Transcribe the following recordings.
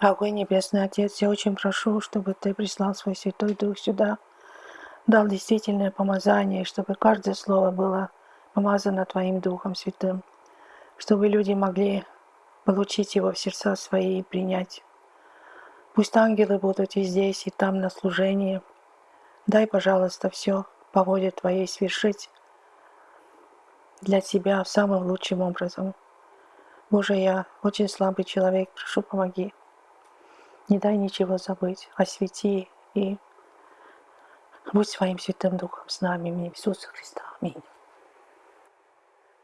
Дорогой Небесный Отец, я очень прошу, чтобы Ты прислал свой Святой Дух сюда, дал действительное помазание, чтобы каждое слово было помазано Твоим Духом Святым, чтобы люди могли получить его в сердца свои и принять. Пусть ангелы будут и здесь, и там на служении. Дай, пожалуйста, все по воле Твоей свершить для Тебя самым лучшим образом. Боже, я очень слабый человек, прошу, помоги. Не дай ничего забыть, освети и будь своим Святым Духом с нами, имя Иисуса Христа. Аминь.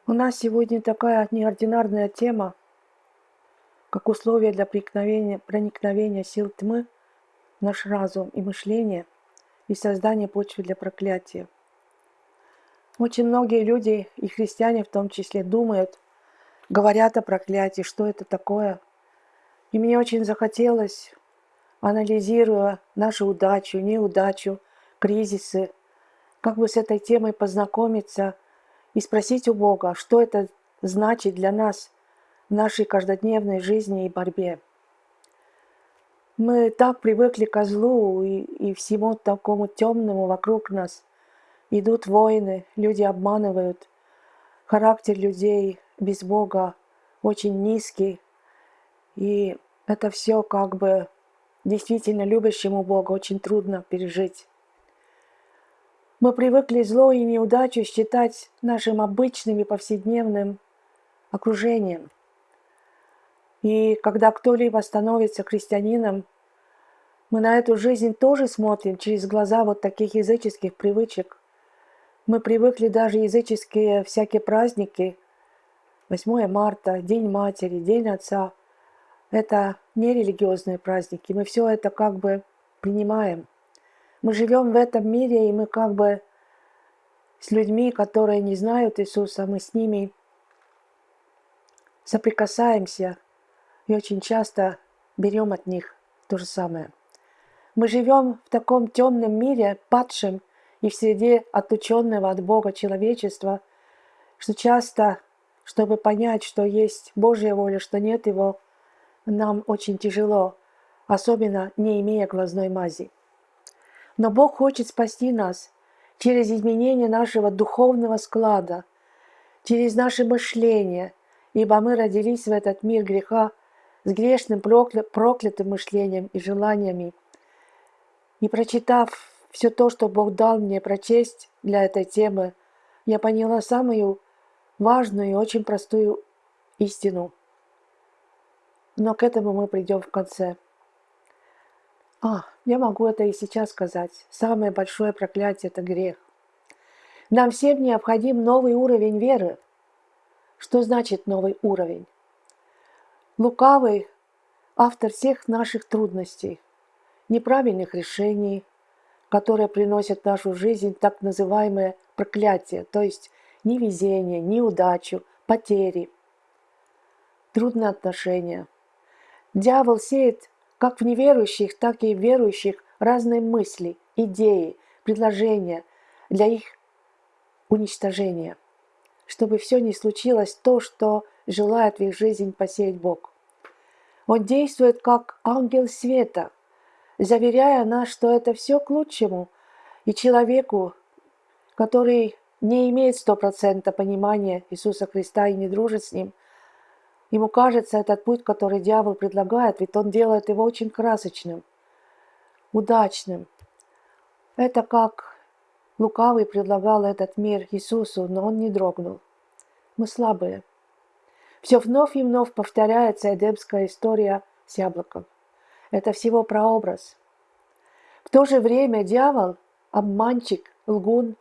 У нас сегодня такая неординарная тема, как условие для проникновения, проникновения сил тьмы в наш разум и мышление и создания почвы для проклятия. Очень многие люди, и христиане в том числе, думают, говорят о проклятии, что это такое. И мне очень захотелось анализируя нашу удачу, неудачу, кризисы, как бы с этой темой познакомиться и спросить у Бога, что это значит для нас в нашей каждодневной жизни и борьбе. Мы так привыкли к злу и, и всему такому темному вокруг нас. Идут войны, люди обманывают. Характер людей без Бога очень низкий. И это все как бы действительно любящему Бога очень трудно пережить. Мы привыкли зло и неудачу считать нашим обычным и повседневным окружением. И когда кто-либо становится христианином, мы на эту жизнь тоже смотрим через глаза вот таких языческих привычек. Мы привыкли даже языческие всякие праздники, 8 марта, День Матери, День Отца – это не религиозные праздники, мы все это как бы принимаем. Мы живем в этом мире, и мы как бы с людьми, которые не знают Иисуса, мы с ними соприкасаемся и очень часто берем от них то же самое. Мы живем в таком темном мире, падшем и в среде отученного от Бога человечества, что часто, чтобы понять, что есть Божья воля, что нет Его, нам очень тяжело, особенно не имея глазной мази. Но Бог хочет спасти нас через изменение нашего духовного склада, через наше мышление, ибо мы родились в этот мир греха с грешным проклятым мышлением и желаниями. И прочитав все то, что Бог дал мне прочесть для этой темы, я поняла самую важную и очень простую истину – но к этому мы придем в конце. А, я могу это и сейчас сказать. Самое большое проклятие – это грех. Нам всем необходим новый уровень веры. Что значит новый уровень? Лукавый – автор всех наших трудностей, неправильных решений, которые приносят в нашу жизнь так называемое проклятие, то есть невезение, неудачу, потери, трудные отношения – Дьявол сеет как в неверующих, так и в верующих разные мысли, идеи, предложения для их уничтожения, чтобы все не случилось то, что желает в их жизнь посеять Бог. Он действует как ангел света, заверяя нас, что это все к лучшему, и человеку, который не имеет стопроцентного понимания Иисуса Христа и не дружит с Ним – Ему кажется этот путь, который дьявол предлагает, ведь он делает его очень красочным, удачным. Это как лукавый предлагал этот мир Иисусу, но он не дрогнул. Мы слабые. Все вновь и вновь повторяется эдемская история с яблоком. Это всего прообраз. В то же время дьявол – обманщик, лгун,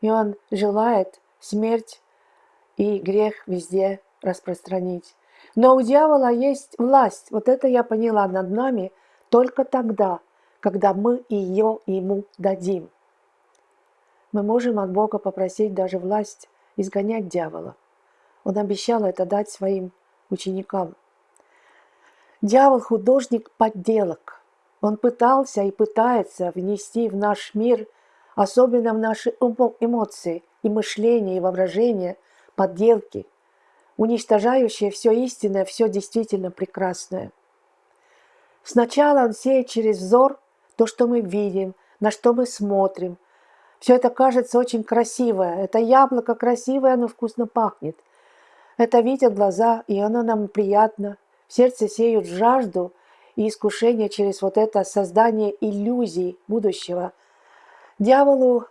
и он желает смерть и грех везде распространить. Но у дьявола есть власть, вот это я поняла над нами только тогда, когда мы ее ему дадим. Мы можем от Бога попросить даже власть изгонять дьявола. Он обещал это дать своим ученикам. Дьявол – художник подделок. Он пытался и пытается внести в наш мир, особенно в наши эмоции и мышление, и воображение, подделки – уничтожающее все истинное, все действительно прекрасное. Сначала он сеет через взор то, что мы видим, на что мы смотрим. Все это кажется очень красивое. Это яблоко красивое, оно вкусно пахнет. Это видят глаза, и оно нам приятно. В сердце сеют жажду и искушение через вот это создание иллюзий будущего. Дьяволу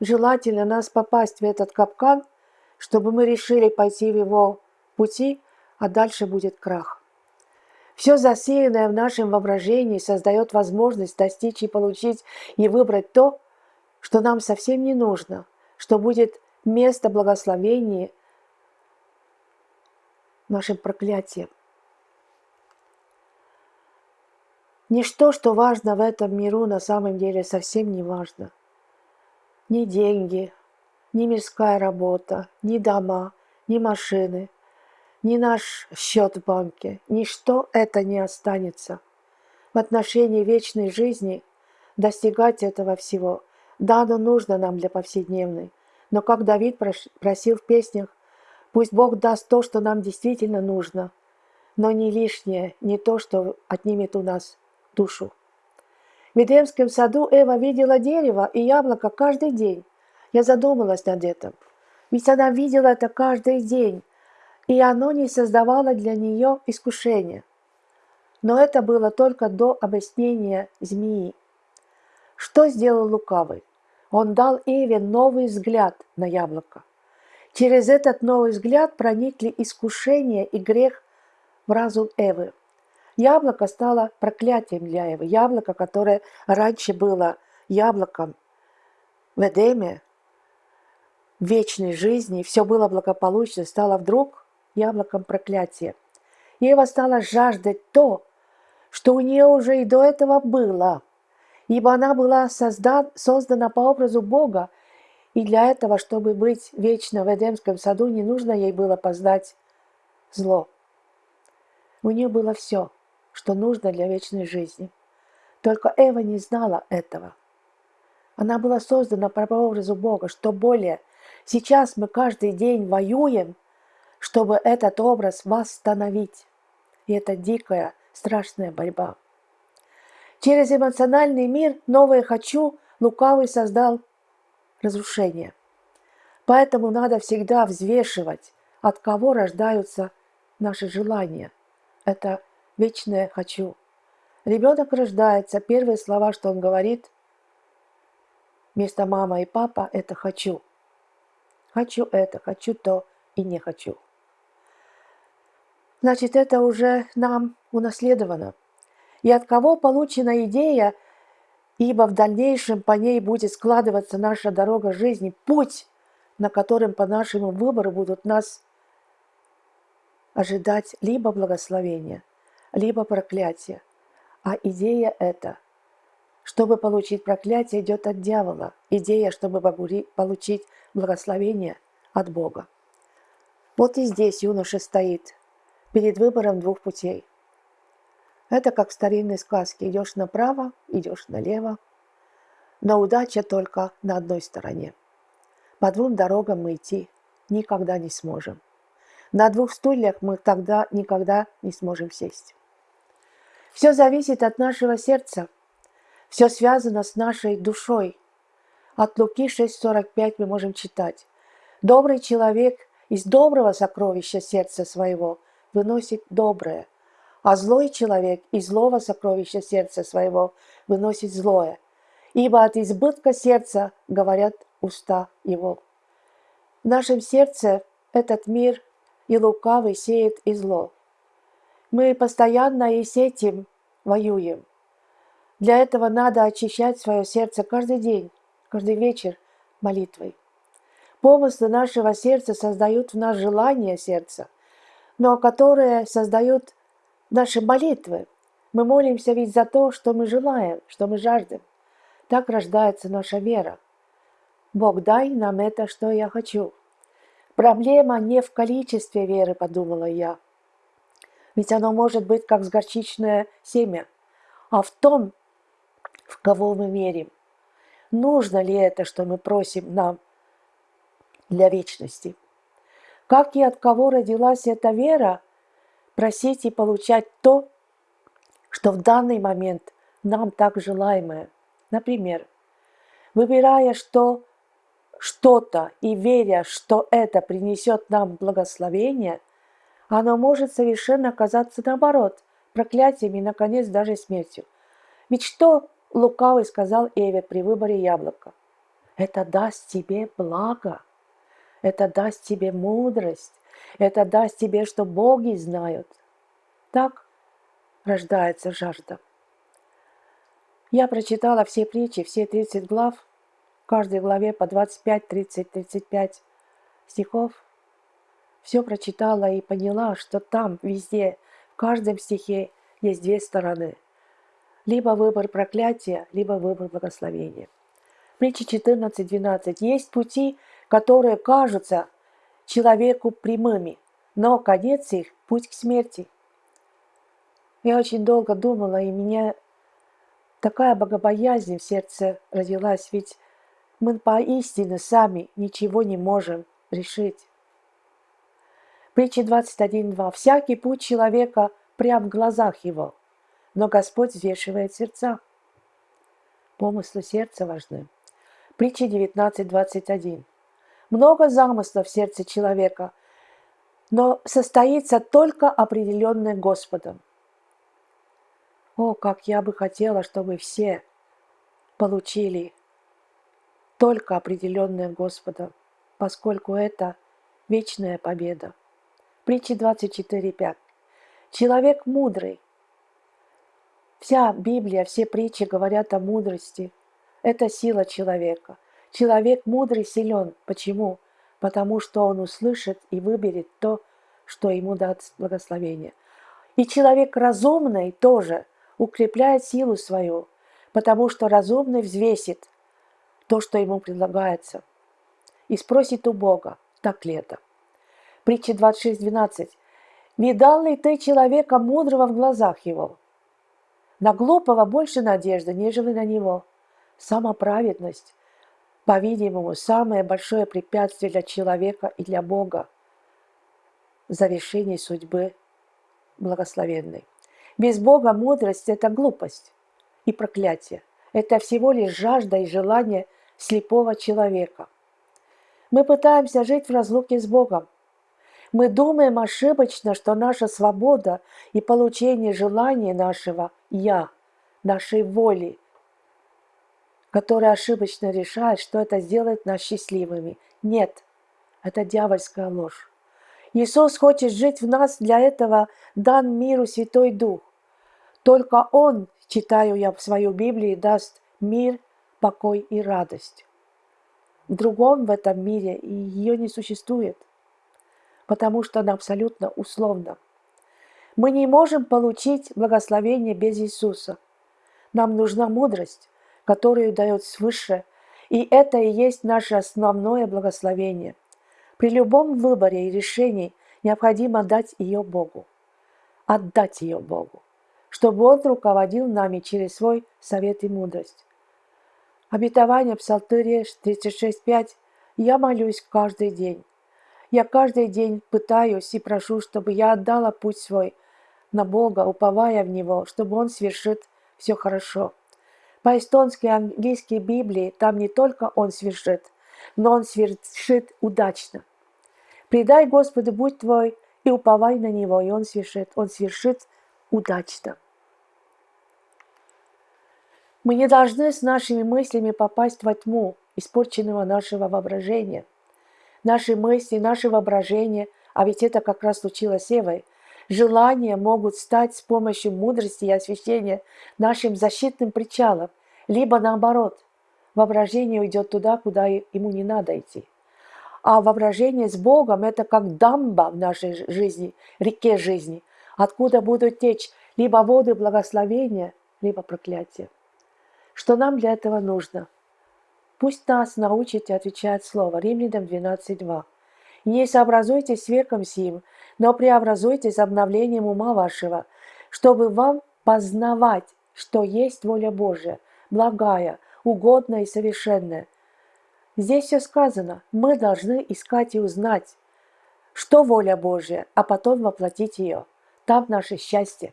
желательно нас попасть в этот капкан, чтобы мы решили пойти в его пути, а дальше будет крах. Все засеянное в нашем воображении создает возможность достичь и получить и выбрать то, что нам совсем не нужно, что будет место благословения нашим проклятием. Ничто, что важно в этом миру, на самом деле совсем не важно. Ни деньги, ни мирская работа, ни дома, ни машины, ни наш счет в банке, ничто это не останется. В отношении вечной жизни достигать этого всего, да, оно нужно нам для повседневной, но как Давид просил в песнях, пусть Бог даст то, что нам действительно нужно, но не лишнее, не то, что отнимет у нас душу. В Эдемском саду Эва видела дерево и яблоко каждый день. Я задумалась над этим. Ведь она видела это каждый день, и оно не создавало для нее искушения. Но это было только до объяснения змеи. Что сделал лукавый? Он дал Эве новый взгляд на яблоко. Через этот новый взгляд проникли искушение и грех в разум Эвы. Яблоко стало проклятием для Евы. Яблоко, которое раньше было яблоком в Эдеме, вечной жизни, все было благополучно, стало вдруг яблоком проклятия. Ева стала жаждать то, что у нее уже и до этого было, ибо она была создан, создана по образу Бога, и для этого, чтобы быть вечно в Эдемском саду, не нужно ей было познать зло. У нее было все – что нужно для вечной жизни. Только Эва не знала этого. Она была создана по образу Бога, что более. Сейчас мы каждый день воюем, чтобы этот образ восстановить. И это дикая, страшная борьба. Через эмоциональный мир новое «хочу» лукавый создал разрушение. Поэтому надо всегда взвешивать, от кого рождаются наши желания. Это вечное «хочу». Ребенок рождается, первые слова, что он говорит, вместо мама и папа – это «хочу». Хочу это, хочу то и не хочу. Значит, это уже нам унаследовано. И от кого получена идея, ибо в дальнейшем по ней будет складываться наша дорога жизни, путь, на котором по нашему выбору будут нас ожидать либо благословения – либо проклятие. А идея эта, чтобы получить проклятие, идет от дьявола. Идея, чтобы получить благословение от Бога. Вот и здесь юноша стоит перед выбором двух путей. Это как в старинной сказке. Идешь направо, идешь налево. Но удача только на одной стороне. По двум дорогам мы идти никогда не сможем. На двух стульях мы тогда никогда не сможем сесть. Все зависит от нашего сердца. Все связано с нашей душой. От Луки 6.45 мы можем читать. Добрый человек из доброго сокровища сердца своего выносит доброе, а злой человек из злого сокровища сердца своего выносит злое. Ибо от избытка сердца говорят уста его. В нашем сердце этот мир и лукавый сеет и зло. Мы постоянно и с этим воюем. Для этого надо очищать свое сердце каждый день, каждый вечер молитвой. Помыслы нашего сердца создают в нас желание сердца, но которые создают наши молитвы. Мы молимся ведь за то, что мы желаем, что мы жаждем. Так рождается наша вера. Бог, дай нам это, что я хочу. Проблема не в количестве веры, подумала я, ведь оно может быть как горчичное семя, а в том, в кого мы верим. Нужно ли это, что мы просим нам для вечности? Как и от кого родилась эта вера, просить и получать то, что в данный момент нам так желаемое. Например, выбирая что что-то и веря, что это принесет нам благословение, оно может совершенно оказаться наоборот, проклятием и, наконец, даже смертью. Ведь что лукавый сказал Эве при выборе яблока? Это даст тебе благо, это даст тебе мудрость, это даст тебе, что боги знают. Так рождается жажда. Я прочитала все притчи, все 30 глав, в каждой главе по 25, 30, 35 стихов. Все прочитала и поняла, что там везде, в каждом стихе есть две стороны. Либо выбор проклятия, либо выбор благословения. Притча 14.12. Есть пути, которые кажутся человеку прямыми, но конец их – путь к смерти. Я очень долго думала, и меня такая богобоязнь в сердце родилась, ведь мы поистине сами ничего не можем решить. Притча 21.2. «Всякий путь человека прям в глазах его, но Господь взвешивает сердца». Помыслы сердца важны. Притча 19.21. Много замыслов в сердце человека, но состоится только определенное Господом. О, как я бы хотела, чтобы все получили только определенное Господом, поскольку это вечная победа. Притча 24.5. Человек мудрый. Вся Библия, все притчи говорят о мудрости. Это сила человека. Человек мудрый силен. Почему? Потому что он услышит и выберет то, что ему даст благословение. И человек разумный тоже укрепляет силу свою, потому что разумный взвесит то, что ему предлагается, и спросит у Бога, так ли это. Притча 26.12. «Видал ли ты человека мудрого в глазах его? На глупого больше надежды, нежели на него. Самоправедность, по-видимому, самое большое препятствие для человека и для Бога в завершении судьбы благословенной. Без Бога мудрость – это глупость и проклятие. Это всего лишь жажда и желание слепого человека. Мы пытаемся жить в разлуке с Богом. Мы думаем ошибочно, что наша свобода и получение желания нашего «я», нашей воли, которая ошибочно решает, что это сделает нас счастливыми. Нет, это дьявольская ложь. Иисус хочет жить в нас, для этого дан миру Святой Дух. Только Он, читаю я в свою Библию, даст мир, покой и радость. Другом в этом мире ее не существует, потому что она абсолютно условна. Мы не можем получить благословение без Иисуса. Нам нужна мудрость, которую дает свыше, и это и есть наше основное благословение. При любом выборе и решении необходимо дать ее Богу, отдать ее Богу, чтобы Он руководил нами через свой совет и мудрость. Обетование Псалтыря 36.5 «Я молюсь каждый день». Я каждый день пытаюсь и прошу, чтобы я отдала путь свой на Бога, уповая в Него, чтобы Он свершит все хорошо. По-эстонски и английской Библии там не только Он свершит, но Он свершит удачно. Предай Господу будь твой и уповай на Него, и Он свершит. Он свершит удачно. Мы не должны с нашими мыслями попасть во тьму испорченного нашего воображения. Наши мысли, наше воображение, а ведь это как раз случилось с Евой, желания могут стать с помощью мудрости и освящения нашим защитным причалом, либо наоборот, воображение уйдет туда, куда ему не надо идти. А воображение с Богом – это как дамба в нашей жизни, реке жизни, откуда будут течь либо воды благословения, либо проклятия. Что нам для этого нужно? Пусть нас научите отвечать Слово Римлянам 12.2. «Не сообразуйтесь с веком сим, но преобразуйтесь обновлением ума вашего, чтобы вам познавать, что есть воля Божия, благая, угодная и совершенная». Здесь все сказано. Мы должны искать и узнать, что воля Божия, а потом воплотить ее. Там наше счастье.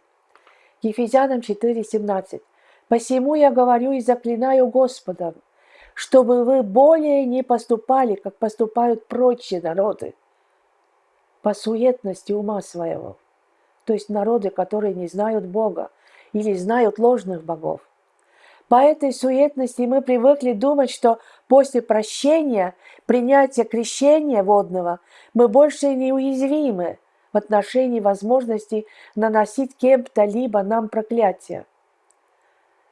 Ефезянам 4,17. «Посему я говорю и заклинаю Господом, чтобы вы более не поступали, как поступают прочие народы, по суетности ума своего». То есть народы, которые не знают Бога или знают ложных богов. По этой суетности мы привыкли думать, что после прощения, принятия крещения водного, мы больше не уязвимы в отношении возможности наносить кем-то либо нам проклятие.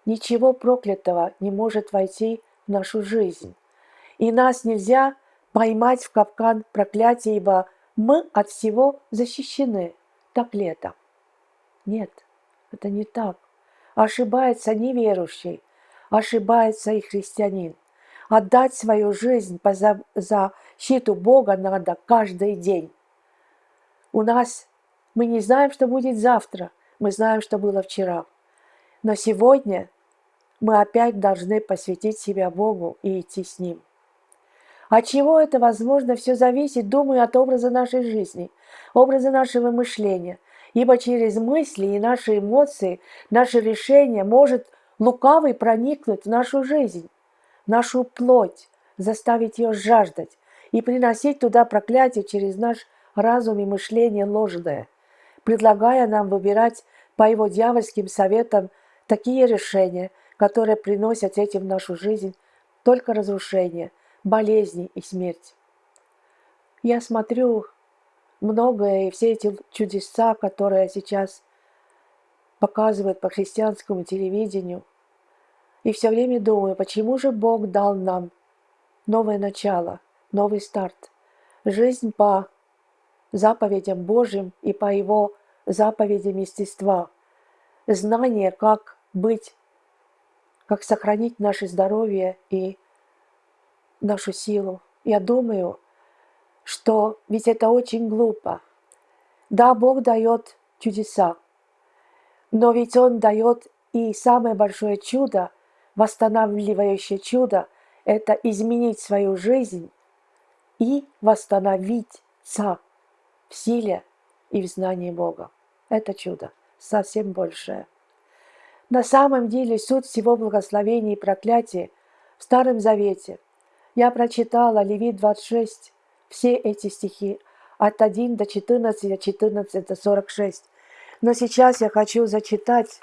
Ничего проклятого не может войти в нашу жизнь. И нас нельзя поймать в капкан проклятия, ибо мы от всего защищены. Так ли это? Нет, это не так. Ошибается неверующий, ошибается и христианин. Отдать свою жизнь за защиту Бога надо каждый день. У нас мы не знаем, что будет завтра, мы знаем, что было вчера. Но сегодня мы опять должны посвятить себя Богу и идти с Ним. От чего это возможно, все зависит, думаю, от образа нашей жизни, образа нашего мышления. Ибо через мысли и наши эмоции, наше решение может лукавый проникнуть в нашу жизнь, в нашу плоть, заставить ее жаждать и приносить туда проклятие через наш разум и мышление ложное, предлагая нам выбирать по его дьявольским советам такие решения, которые приносят этим в нашу жизнь только разрушение, болезни и смерть. Я смотрю многое, и все эти чудеса, которые сейчас показывают по христианскому телевидению, и все время думаю, почему же Бог дал нам новое начало, новый старт, жизнь по заповедям Божьим и по Его заповедям естества, знание, как быть, как сохранить наше здоровье и нашу силу. Я думаю, что ведь это очень глупо. Да, Бог дает чудеса, но ведь Он дает и самое большое чудо, восстанавливающее чудо, это изменить свою жизнь и восстановиться в силе и в знании Бога. Это чудо, совсем большее. На самом деле суть всего благословения и проклятия в Старом Завете. Я прочитала Левит 26, все эти стихи от 1 до 14, от 14 до 46. Но сейчас я хочу зачитать,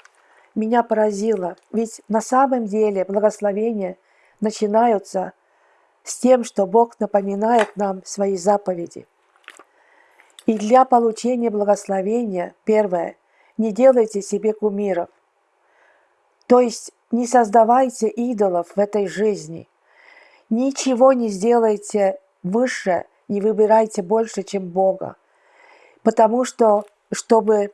меня поразило, ведь на самом деле благословения начинаются с тем, что Бог напоминает нам свои заповеди. И для получения благословения, первое, не делайте себе кумиров. То есть не создавайте идолов в этой жизни. Ничего не сделайте выше не выбирайте больше, чем Бога. Потому что, чтобы,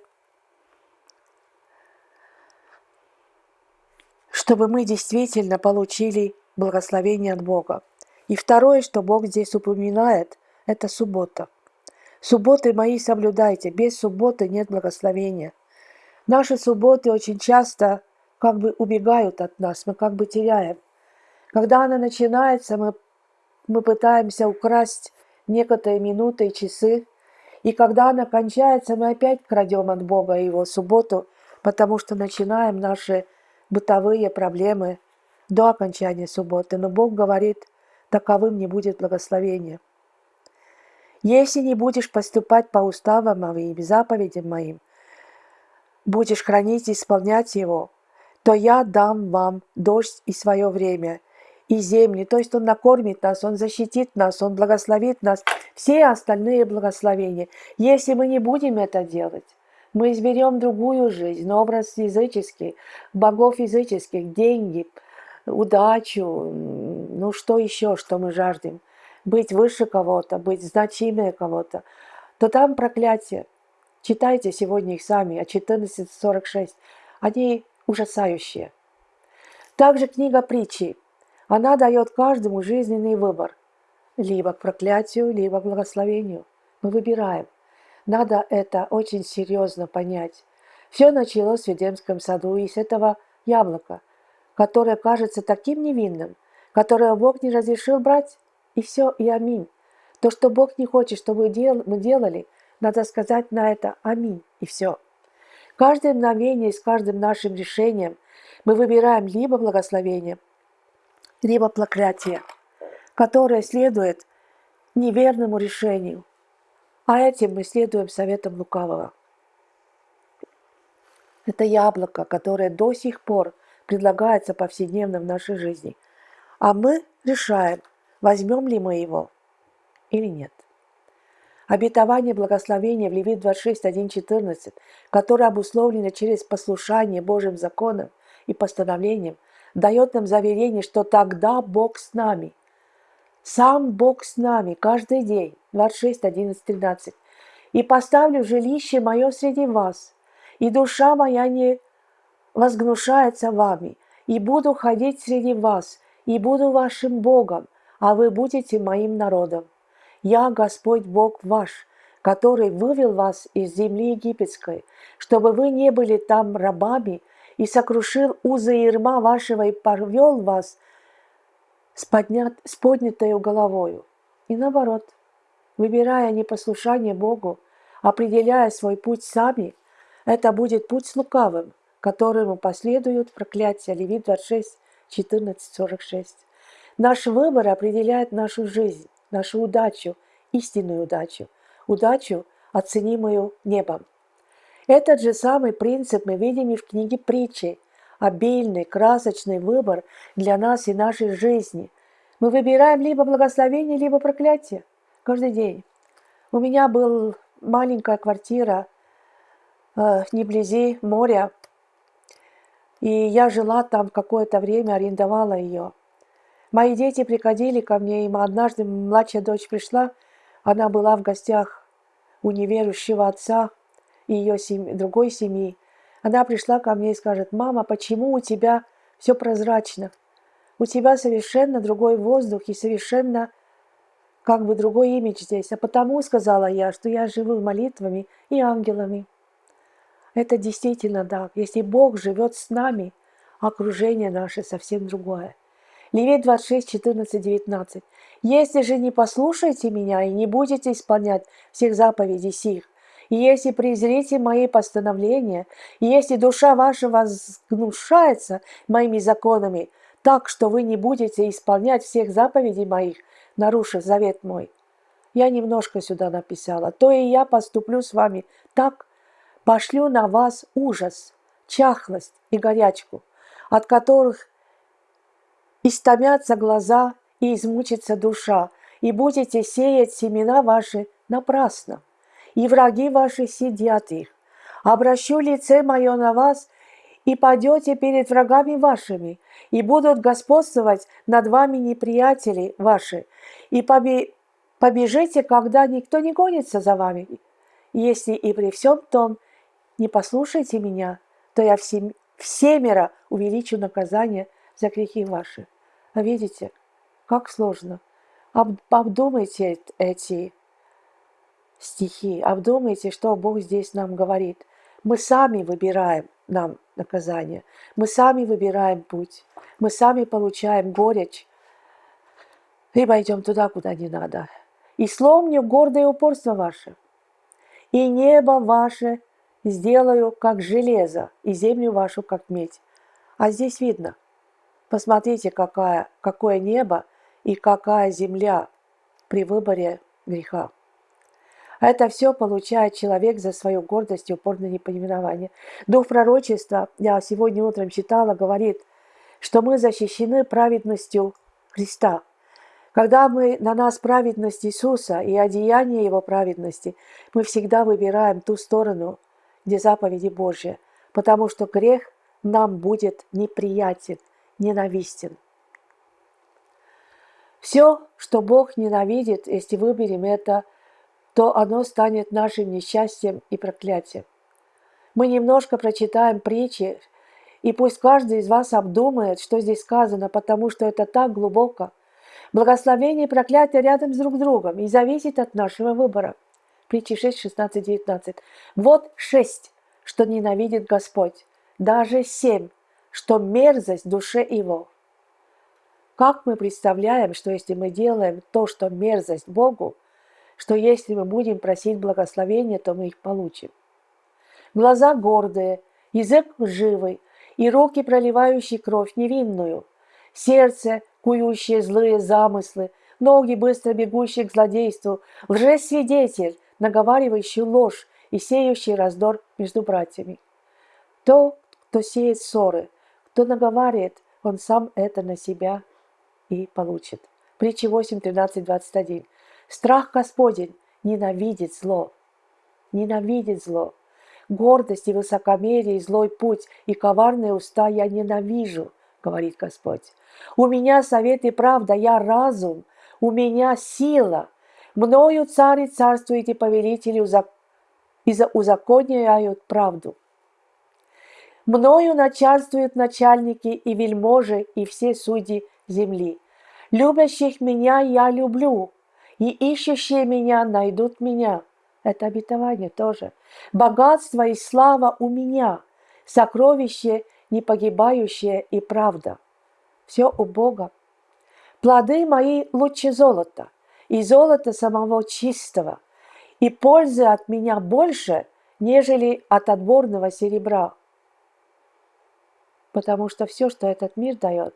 чтобы мы действительно получили благословение от Бога. И второе, что Бог здесь упоминает, это суббота. Субботы мои соблюдайте, без субботы нет благословения. Наши субботы очень часто как бы убегают от нас, мы как бы теряем. Когда она начинается, мы, мы пытаемся украсть некоторые минуты и часы, и когда она кончается, мы опять крадем от Бога его субботу, потому что начинаем наши бытовые проблемы до окончания субботы. Но Бог говорит, таковым не будет благословения. Если не будешь поступать по уставам моим, заповедям моим, будешь хранить и исполнять его, то я дам вам дождь и свое время, и земли. То есть Он накормит нас, Он защитит нас, Он благословит нас. Все остальные благословения. Если мы не будем это делать, мы изберем другую жизнь, образ языческий, богов языческих, деньги, удачу, ну что еще, что мы жаждем, быть выше кого-то, быть значимее кого-то, то там проклятие. Читайте сегодня их сами, от 14.46. Они ужасающие. Также книга притчи она дает каждому жизненный выбор. Либо к проклятию, либо к благословению. Мы выбираем. Надо это очень серьезно понять. Все началось в Едемском саду и с этого яблока, которое кажется таким невинным, которое Бог не разрешил брать, и все, и аминь. То, что Бог не хочет, чтобы мы делали, надо сказать на это аминь, и все. Каждое мгновение с каждым нашим решением мы выбираем либо благословение, либо проклятие, которое следует неверному решению. А этим мы следуем советам лукавого. Это яблоко, которое до сих пор предлагается повседневно в нашей жизни. А мы решаем, возьмем ли мы его или нет. Обетование благословения в Левит 26, 1, 14, которое обусловлено через послушание Божьим законам и постановлениям, дает нам заверение, что тогда Бог с нами. Сам Бог с нами каждый день. 26, 11, 13. «И поставлю жилище мое среди вас, и душа моя не возгнушается вами, и буду ходить среди вас, и буду вашим Богом, а вы будете моим народом. Я Господь Бог ваш, который вывел вас из земли египетской, чтобы вы не были там рабами, и сокрушил узы ерма вашего и порвел вас с, поднят, с поднятой головою. И наоборот, выбирая непослушание Богу, определяя свой путь сами, это будет путь с лукавым, которому последуют проклятия. Левит 26, 14, 46. Наш выбор определяет нашу жизнь, нашу удачу, истинную удачу, удачу, оценимую небом. Этот же самый принцип мы видим и в книге притчи. Обильный, красочный выбор для нас и нашей жизни. Мы выбираем либо благословение, либо проклятие каждый день. У меня была маленькая квартира э, не вблизи моря, и я жила там какое-то время, арендовала ее. Мои дети приходили ко мне, и однажды младшая дочь пришла, она была в гостях у неверующего отца, и ее семьи, другой семьи. Она пришла ко мне и скажет, мама, почему у тебя все прозрачно? У тебя совершенно другой воздух и совершенно как бы другой имидж здесь. А потому, сказала я, что я живу молитвами и ангелами. Это действительно так. Если Бог живет с нами, окружение наше совсем другое. Левит 26, 14, 19. «Если же не послушаете меня и не будете исполнять всех заповедей сих, если презрите мои постановления, если душа ваша возгнушается моими законами, так, что вы не будете исполнять всех заповедей моих, нарушив завет мой. Я немножко сюда написала. То и я поступлю с вами так, пошлю на вас ужас, чахлость и горячку, от которых истомятся глаза и измучится душа, и будете сеять семена ваши напрасно и враги ваши сидят их. Обращу лице мое на вас, и падете перед врагами вашими, и будут господствовать над вами неприятели ваши, и побежите, когда никто не гонится за вами. Если и при всем том не послушайте меня, то я всем, всемеро увеличу наказание за грехи ваши. А видите, как сложно. Обдумайте эти стихи, обдумайте, что Бог здесь нам говорит. Мы сами выбираем нам наказание, мы сами выбираем путь, мы сами получаем горечь, либо идем туда, куда не надо. И сломню гордое упорство ваше, и небо ваше сделаю, как железо, и землю вашу, как медь. А здесь видно, посмотрите, какая, какое небо и какая земля при выборе греха. А это все получает человек за свою гордость и упорное непонимание. Дух пророчества, я сегодня утром читала, говорит, что мы защищены праведностью Христа. Когда мы на нас праведность Иисуса и одеяние Его праведности, мы всегда выбираем ту сторону, где заповеди Божьи, потому что грех нам будет неприятен, ненавистен. Все, что Бог ненавидит, если выберем это – то оно станет нашим несчастьем и проклятием. Мы немножко прочитаем притчи, и пусть каждый из вас обдумает, что здесь сказано, потому что это так глубоко. Благословение и проклятие рядом с друг другом и зависит от нашего выбора. Притчи 6, 16, 19. Вот шесть, что ненавидит Господь, даже семь, что мерзость душе его. Как мы представляем, что если мы делаем то, что мерзость Богу, что если мы будем просить благословения, то мы их получим. глаза гордые, язык лживый, и руки, проливающие кровь невинную, сердце, кующее злые замыслы, ноги, быстро бегущие к злодейству, лжесвидетель, наговаривающий ложь и сеющий раздор между братьями. То, кто сеет ссоры, кто наговаривает, он сам это на себя и получит. Притча 8, 13, 21. Страх Господень ненавидит зло. Ненавидит зло. Гордость и высокомерие, и злой путь, и коварные уста я ненавижу, говорит Господь. У меня совет и правда, я разум, у меня сила. Мною цари царствуете повелители и узаконяют правду. Мною начальствуют начальники и вельможи и все судьи земли. Любящих меня я люблю, и ищущие меня найдут меня. Это обетование тоже. Богатство и слава у меня, сокровище непогибающее и правда. Все у Бога. Плоды мои лучше золота, и золота самого чистого, и пользы от меня больше, нежели от отборного серебра. Потому что все, что этот мир дает,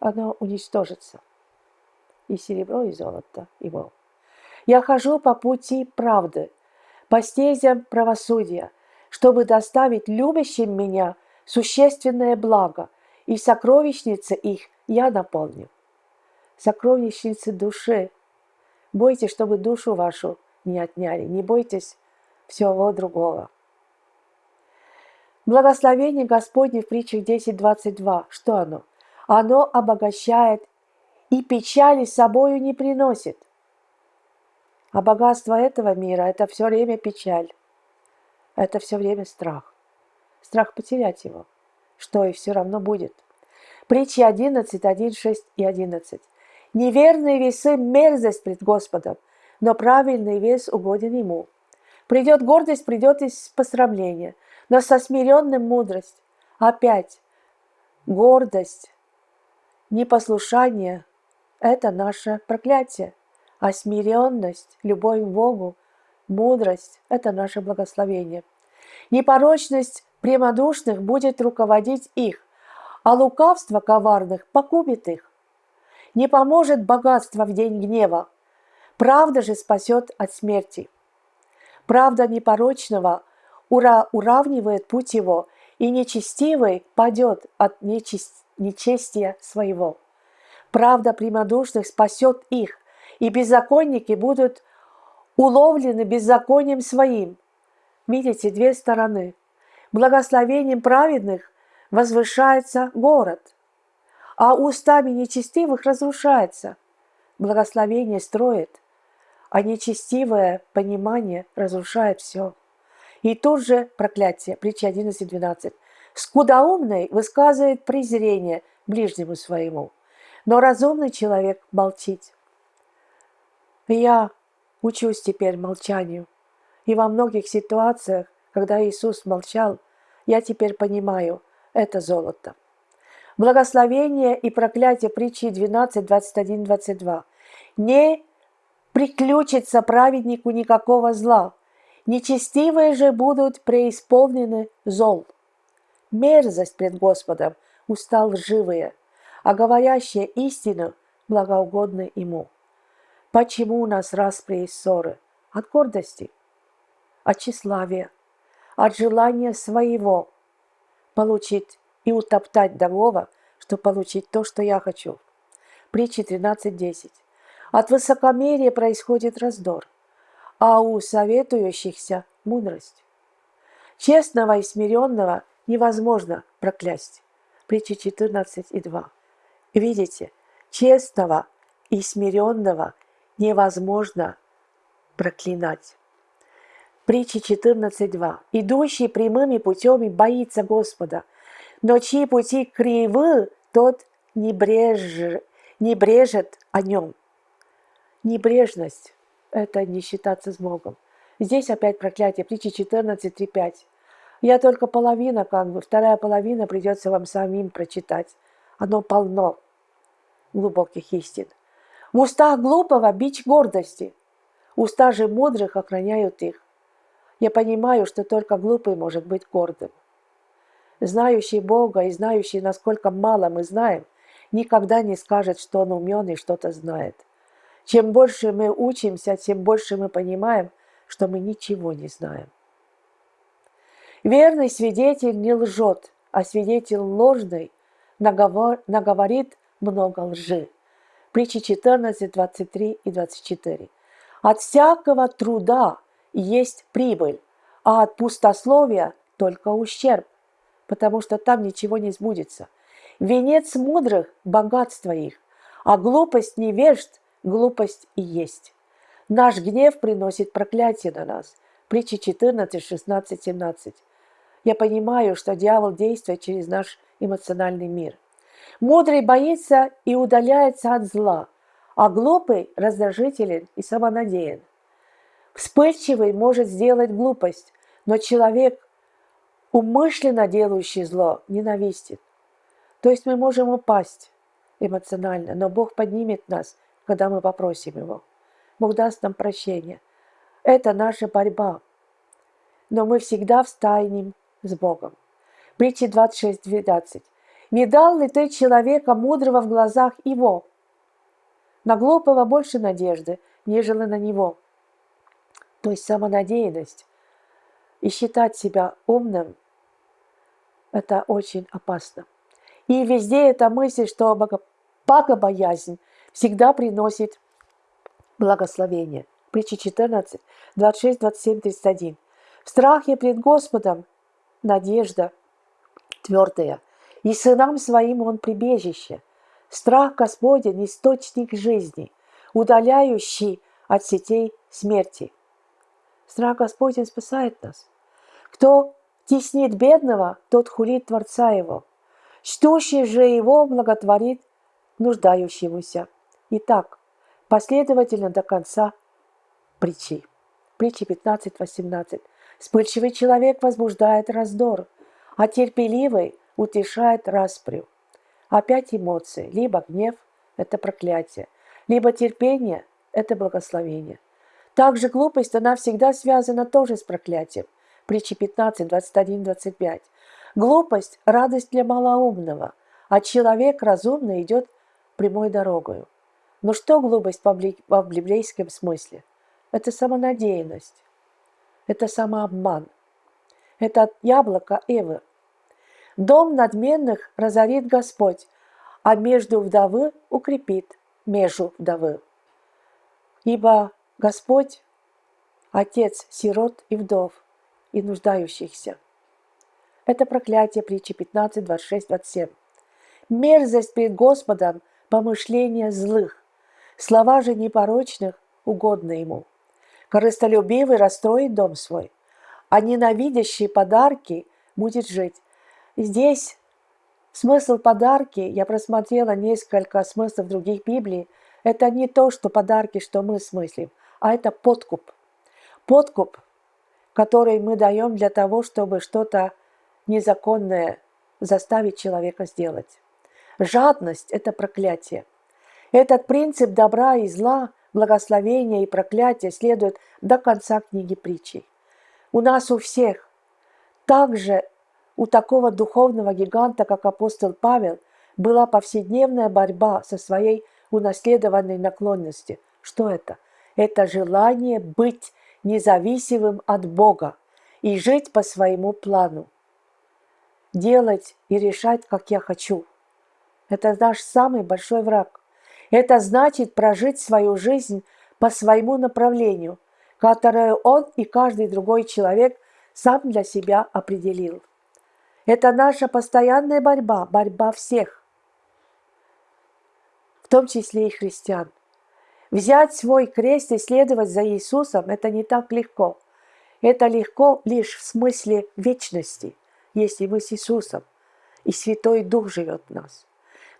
оно уничтожится. И серебро, и золото его. Я хожу по пути правды, по стезям правосудия, чтобы доставить любящим меня существенное благо, и сокровищницы их я наполню. Сокровищницы души. Бойтесь, чтобы душу вашу не отняли. Не бойтесь всего другого. Благословение Господне в притчах 10.22. Что оно? Оно обогащает и печали собою не приносит. А богатство этого мира – это все время печаль. Это все время страх. Страх потерять его, что и все равно будет. Притчи 11, 1, 6 и 11. Неверные весы – мерзость пред Господом, но правильный вес угоден Ему. Придет гордость, придет и посрамление, но со смиренным мудрость. Опять гордость, непослушание – это наше проклятие а смиренность, любовь к Богу, мудрость – это наше благословение. Непорочность прямодушных будет руководить их, а лукавство коварных покупит их. Не поможет богатство в день гнева, правда же спасет от смерти. Правда непорочного ура уравнивает путь его, и нечестивый падет от нечест... нечестия своего. Правда прямодушных спасет их, и беззаконники будут уловлены беззаконием своим. Видите, две стороны. Благословением праведных возвышается город, а устами нечестивых разрушается. Благословение строит, а нечестивое понимание разрушает все. И тут же проклятие, притча 11.12. Скудоумный высказывает презрение ближнему своему, но разумный человек молчит. Я учусь теперь молчанию. И во многих ситуациях, когда Иисус молчал, я теперь понимаю, это золото. Благословение и проклятие притчи 12, 21, 22. Не приключится праведнику никакого зла, нечестивые же будут преисполнены зол. Мерзость пред Господом устал лживые, а говорящие истину благоугодны Ему. Почему у нас распри и ссоры? От гордости, от тщеславия, от желания своего получить и утоптать другого, чтобы получить то, что я хочу. Притча 13.10. От высокомерия происходит раздор, а у советующихся мудрость. Честного и смиренного невозможно проклясть. Притча 14.2. Видите, честного и смиренного невозможно проклинать. Притча 14.2. «Идущий прямыми путями боится Господа, но чьи пути кривы, тот не, бреж... не брежет о нем». Небрежность – это не считаться с Богом. Здесь опять проклятие, притча 14.3.5. Я только половина, как бы, вторая половина придется вам самим прочитать. Оно полно глубоких истин. В устах глупого бич гордости, уста же мудрых охраняют их. Я понимаю, что только глупый может быть гордым. Знающий Бога и знающий, насколько мало мы знаем, никогда не скажет, что он умен и что-то знает. Чем больше мы учимся, тем больше мы понимаем, что мы ничего не знаем. Верный свидетель не лжет, а свидетель ложный наговор, наговорит много лжи. Притчи 14, 23 и 24. От всякого труда есть прибыль, а от пустословия только ущерб, потому что там ничего не сбудется. Венец мудрых – богатство их, а глупость невежд – глупость и есть. Наш гнев приносит проклятие на нас. Притчи 14, 16, 17. Я понимаю, что дьявол действует через наш эмоциональный мир – Мудрый боится и удаляется от зла, а глупый раздражителен и самонадеян. Вспыльчивый может сделать глупость, но человек, умышленно делающий зло, ненавистит. То есть мы можем упасть эмоционально, но Бог поднимет нас, когда мы попросим Его. Бог даст нам прощение. Это наша борьба. Но мы всегда встанем с Богом. Притча 26.12. Не дал ли ты человека мудрого в глазах его? На глупого больше надежды, нежели на него. То есть самонадеянность и считать себя умным – это очень опасно. И везде эта мысль, что богобоязнь всегда приносит благословение. Притча 14, 26, 27, 31. В страхе пред Господом надежда твердая, и сынам своим он прибежище. Страх Господень – источник жизни, удаляющий от сетей смерти. Страх Господень спасает нас. Кто теснит бедного, тот хулит Творца его. Чтущий же его благотворит нуждающемуся. Итак, последовательно до конца притчи. Притчи 15-18. Вспыльчивый человек возбуждает раздор, а терпеливый утешает распрю. Опять эмоции. Либо гнев – это проклятие, либо терпение – это благословение. Также глупость, она всегда связана тоже с проклятием. Притчи 15, 21, 25. Глупость – радость для малоумного, а человек разумный идет прямой дорогою. Но что глупость в библейском смысле? Это самонадеянность, это самообман, это яблоко Эвы, Дом надменных разорит Господь, а между вдовы укрепит межу вдовы. Ибо Господь – Отец сирот и вдов, и нуждающихся. Это проклятие притчи 15, 26, 27. Мерзость перед Господом – помышления злых, слова же непорочных угодны Ему. Корыстолюбивый расстроит дом свой, а ненавидящий подарки будет жить. Здесь смысл подарки, я просмотрела несколько смыслов других Библий, это не то, что подарки, что мы смыслим, а это подкуп. Подкуп, который мы даем для того, чтобы что-то незаконное заставить человека сделать. Жадность – это проклятие. Этот принцип добра и зла, благословения и проклятия следует до конца книги притчей. У нас у всех также у такого духовного гиганта, как апостол Павел, была повседневная борьба со своей унаследованной наклонностью. Что это? Это желание быть независимым от Бога и жить по своему плану. Делать и решать, как я хочу. Это наш самый большой враг. Это значит прожить свою жизнь по своему направлению, которое он и каждый другой человек сам для себя определил. Это наша постоянная борьба, борьба всех, в том числе и христиан. Взять свой крест и следовать за Иисусом – это не так легко. Это легко лишь в смысле вечности, если мы с Иисусом, и Святой Дух живет в нас.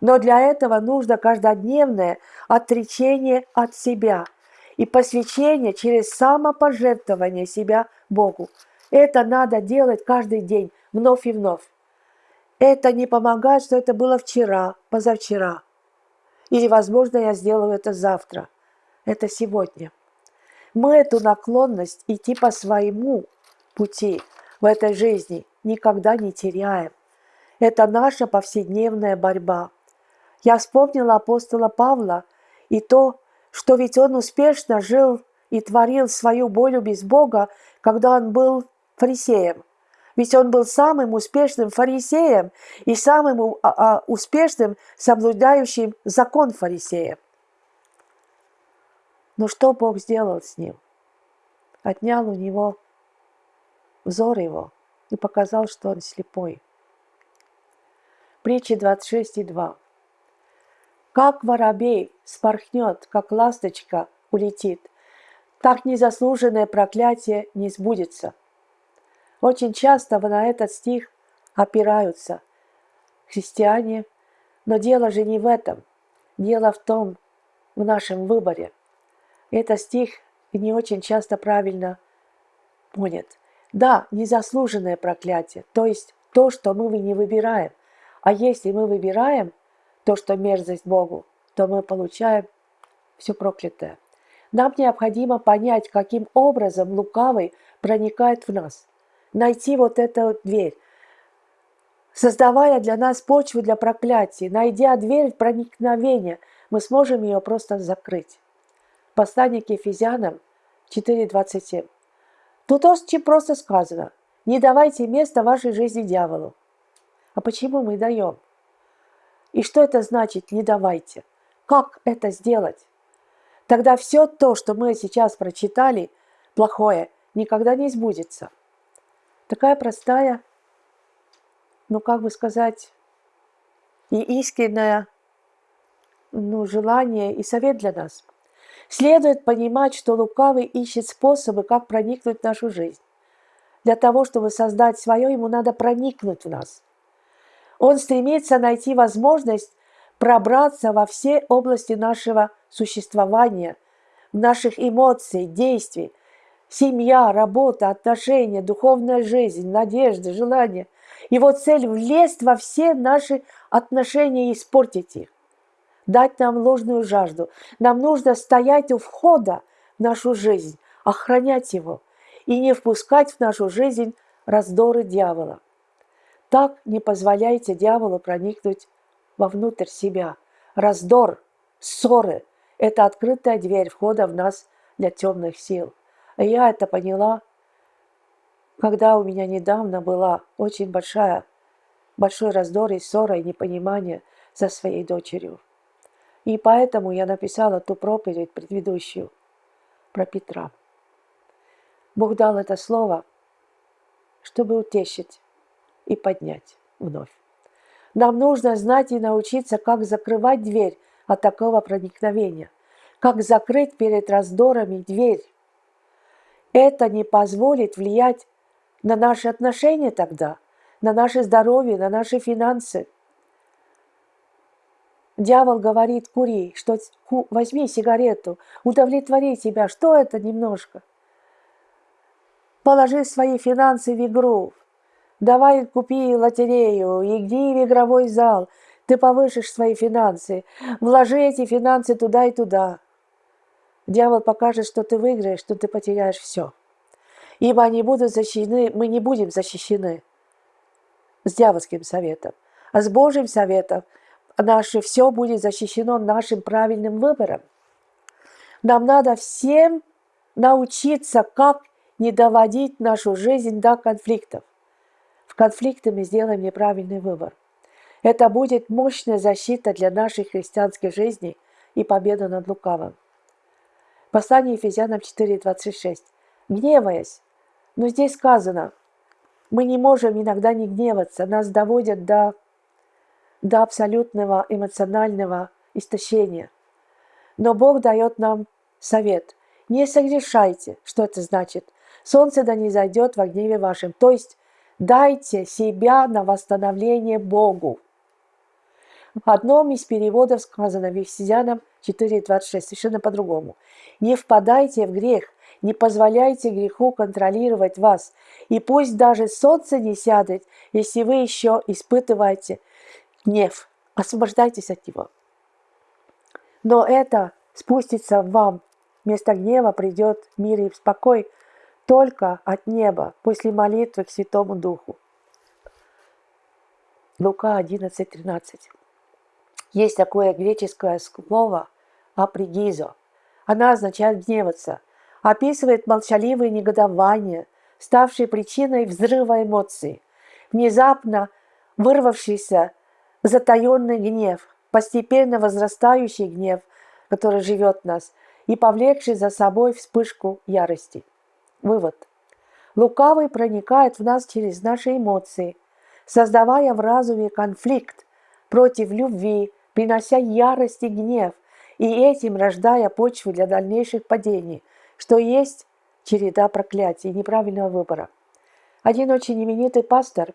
Но для этого нужно каждодневное отречение от себя и посвящение через самопожертвование себя Богу. Это надо делать каждый день, вновь и вновь. Это не помогает, что это было вчера, позавчера. Или, возможно, я сделаю это завтра. Это сегодня. Мы эту наклонность идти по своему пути в этой жизни никогда не теряем. Это наша повседневная борьба. Я вспомнила апостола Павла и то, что ведь он успешно жил и творил свою волю без Бога, когда он был фарисеем. Ведь он был самым успешным фарисеем и самым а, а, успешным соблюдающим закон фарисеем. Но что Бог сделал с ним? Отнял у него взор его и показал, что он слепой. Притча 26 и 2. Как воробей спорхнет, как ласточка улетит, так незаслуженное проклятие не сбудется. Очень часто на этот стих опираются христиане, но дело же не в этом. Дело в том, в нашем выборе. Этот стих не очень часто правильно понят. Да, незаслуженное проклятие, то есть то, что мы не выбираем. А если мы выбираем то, что мерзость Богу, то мы получаем все проклятое. Нам необходимо понять, каким образом лукавый проникает в нас. Найти вот эту дверь, создавая для нас почву для проклятия, найдя дверь проникновения, мы сможем ее просто закрыть. Послание к Ефезянам 4.27. Тут очень просто сказано. Не давайте места вашей жизни дьяволу. А почему мы даем? И что это значит «не давайте»? Как это сделать? Тогда все то, что мы сейчас прочитали, плохое, никогда не сбудется. Такая простая, ну как бы сказать, и искреннее ну, желание и совет для нас – Следует понимать, что лукавый ищет способы, как проникнуть в нашу жизнь. Для того, чтобы создать свое, ему надо проникнуть в нас. Он стремится найти возможность пробраться во все области нашего существования, наших эмоций, действий, семья, работа, отношения, духовная жизнь, надежды, желания. Его цель – влезть во все наши отношения и испортить их дать нам ложную жажду. Нам нужно стоять у входа в нашу жизнь, охранять его и не впускать в нашу жизнь раздоры дьявола. Так не позволяйте дьяволу проникнуть вовнутрь себя. Раздор, ссоры – это открытая дверь входа в нас для темных сил. И я это поняла, когда у меня недавно была очень большая, большой раздор и ссора и непонимание со своей дочерью. И поэтому я написала ту проповедь предыдущую про Петра. Бог дал это слово, чтобы утешить и поднять вновь. Нам нужно знать и научиться, как закрывать дверь от такого проникновения, как закрыть перед раздорами дверь. Это не позволит влиять на наши отношения тогда, на наше здоровье, на наши финансы – Дьявол говорит, кури, что возьми сигарету, удовлетвори себя. Что это немножко? Положи свои финансы в игру. Давай купи лотерею, иди в игровой зал. Ты повышишь свои финансы. Вложи эти финансы туда и туда. Дьявол покажет, что ты выиграешь, что ты потеряешь все. Ибо они будут защищены, мы не будем защищены с дьявольским советом, а с Божьим советом – наше все будет защищено нашим правильным выбором. Нам надо всем научиться, как не доводить нашу жизнь до конфликтов. В конфликте мы сделаем неправильный выбор. Это будет мощная защита для нашей христианской жизни и победа над лукавым. Послание Ефезянам 4.26. Гневаясь. Но здесь сказано, мы не можем иногда не гневаться, нас доводят до до абсолютного эмоционального истощения. Но Бог дает нам совет. Не согрешайте. Что это значит? Солнце да не зайдет во гневе вашем. То есть дайте себя на восстановление Богу. В одном из переводов сказано в Ефесянам 4.26, совершенно по-другому. Не впадайте в грех, не позволяйте греху контролировать вас. И пусть даже солнце не сядет, если вы еще испытываете гнев. Освобождайтесь от него. Но это спустится вам. Вместо гнева придет мир и спокой. только от неба после молитвы к Святому Духу. Лука 11.13. Есть такое греческое слово «апригизо». Она означает «гневаться», описывает молчаливое негодование, ставшее причиной взрыва эмоций, внезапно вырвавшийся затаенный гнев, постепенно возрастающий гнев, который живет в нас, и повлекший за собой вспышку ярости. Вывод. Лукавый проникает в нас через наши эмоции – создавая в разуме конфликт против любви, принося ярость и гнев, и этим рождая почву для дальнейших падений, что есть череда проклятий неправильного выбора. Один очень именитый пастор,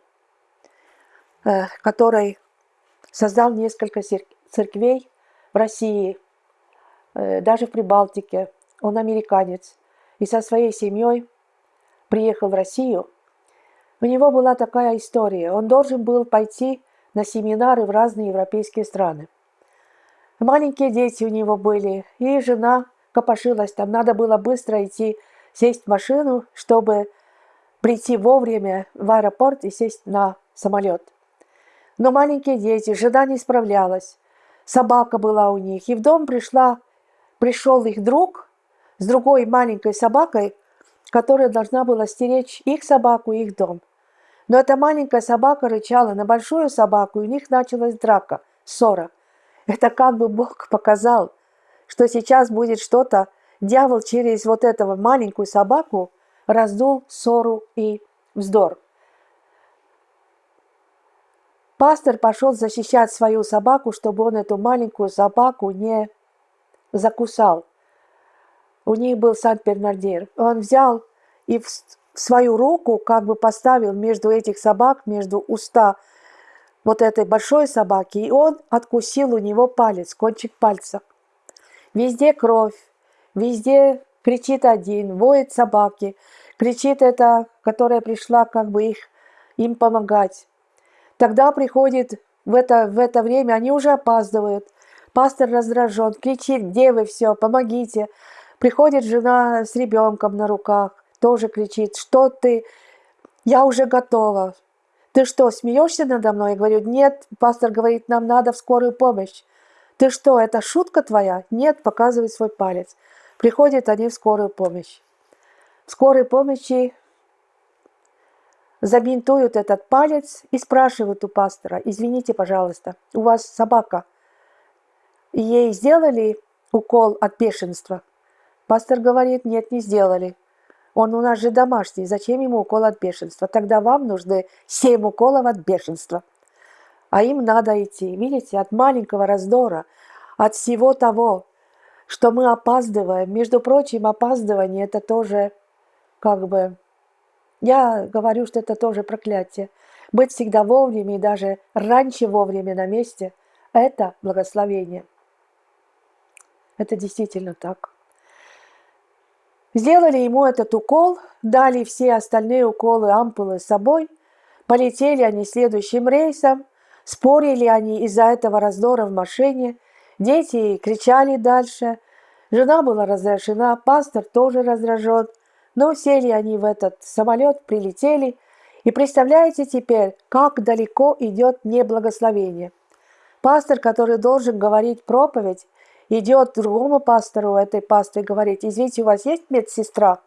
э, который создал несколько церквей в России, э, даже в Прибалтике, он американец, и со своей семьей приехал в Россию – у него была такая история. Он должен был пойти на семинары в разные европейские страны. Маленькие дети у него были, и жена копошилась там. Надо было быстро идти, сесть в машину, чтобы прийти вовремя в аэропорт и сесть на самолет. Но маленькие дети, жена не справлялась. Собака была у них. И в дом пришла, пришел их друг с другой маленькой собакой, которая должна была стеречь их собаку и их дом. Но эта маленькая собака рычала на большую собаку, и у них началась драка, ссора. Это как бы Бог показал, что сейчас будет что-то, дьявол через вот этого маленькую собаку раздул ссору и вздор. Пастор пошел защищать свою собаку, чтобы он эту маленькую собаку не закусал. У них был Сан-Бернардир. Он взял и свою руку как бы поставил между этих собак, между уста вот этой большой собаки, и он откусил у него палец, кончик пальца. Везде кровь, везде кричит один, воет собаки, кричит эта, которая пришла как бы их, им помогать. Тогда приходит в это, в это время, они уже опаздывают, пастор раздражен, кричит, где вы все, помогите. Приходит жена с ребенком на руках, тоже кричит, что ты, я уже готова. Ты что, смеешься надо мной? Я говорю, нет, пастор говорит, нам надо в скорую помощь. Ты что, это шутка твоя? Нет, показывает свой палец. Приходят они в скорую помощь. В скорой помощи забинтуют этот палец и спрашивают у пастора, извините, пожалуйста, у вас собака, ей сделали укол от бешенства? Пастор говорит, нет, не сделали. Он у нас же домашний, зачем ему укол от бешенства? Тогда вам нужны семь уколов от бешенства. А им надо идти, видите, от маленького раздора, от всего того, что мы опаздываем. Между прочим, опаздывание – это тоже как бы... Я говорю, что это тоже проклятие. Быть всегда вовремя и даже раньше вовремя на месте – это благословение. Это действительно так. Сделали ему этот укол, дали все остальные уколы ампулы с собой, полетели они следующим рейсом, спорили они из-за этого раздора в машине, дети кричали дальше, жена была раздражена, пастор тоже раздражен, но сели они в этот самолет, прилетели, и представляете теперь, как далеко идет неблагословение. Пастор, который должен говорить проповедь, идет другому пастору этой пастве говорить, извините, у вас есть медсестра?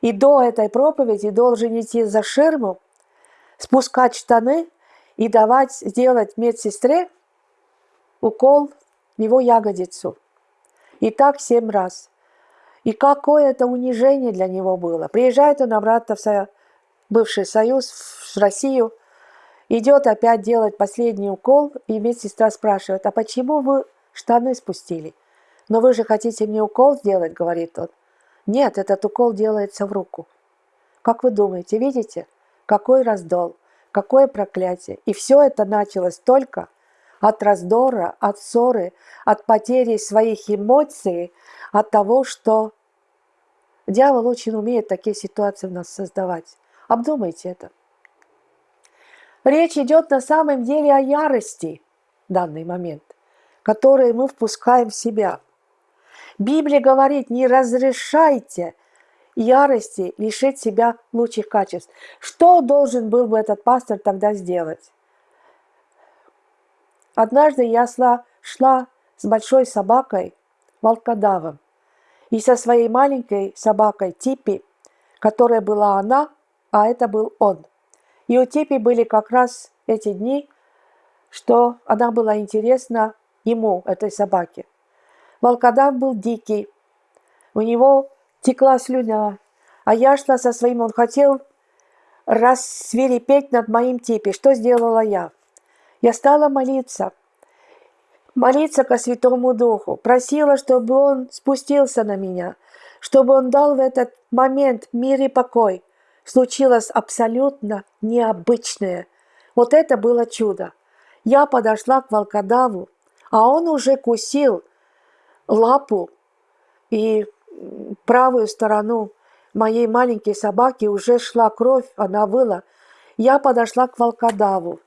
И до этой проповеди должен идти за ширму, спускать штаны и давать сделать медсестре укол в его ягодицу. И так семь раз. И какое это унижение для него было. Приезжает он обратно в бывший Союз, в Россию, идет опять делать последний укол, и медсестра спрашивает, а почему вы штаны спустили. «Но вы же хотите мне укол сделать?» – говорит он. «Нет, этот укол делается в руку». Как вы думаете, видите, какой раздол, какое проклятие. И все это началось только от раздора, от ссоры, от потери своих эмоций, от того, что дьявол очень умеет такие ситуации в нас создавать. Обдумайте это. Речь идет на самом деле о ярости в данный момент – которые мы впускаем в себя. Библия говорит, не разрешайте ярости лишить себя лучших качеств. Что должен был бы этот пастор тогда сделать? Однажды я шла, шла с большой собакой, волкодавом, и со своей маленькой собакой Типи, которая была она, а это был он. И у Типи были как раз эти дни, что она была интересна ему, этой собаке. Волкодав был дикий, у него текла слюня, а я шла со своим, он хотел рассверепеть над моим типе. Что сделала я? Я стала молиться, молиться ко Святому Духу, просила, чтобы Он спустился на меня, чтобы Он дал в этот момент мир и покой. Случилось абсолютно необычное. Вот это было чудо. Я подошла к волкодаву, а он уже кусил лапу и правую сторону моей маленькой собаки уже шла кровь, она выла. Я подошла к волкодаву,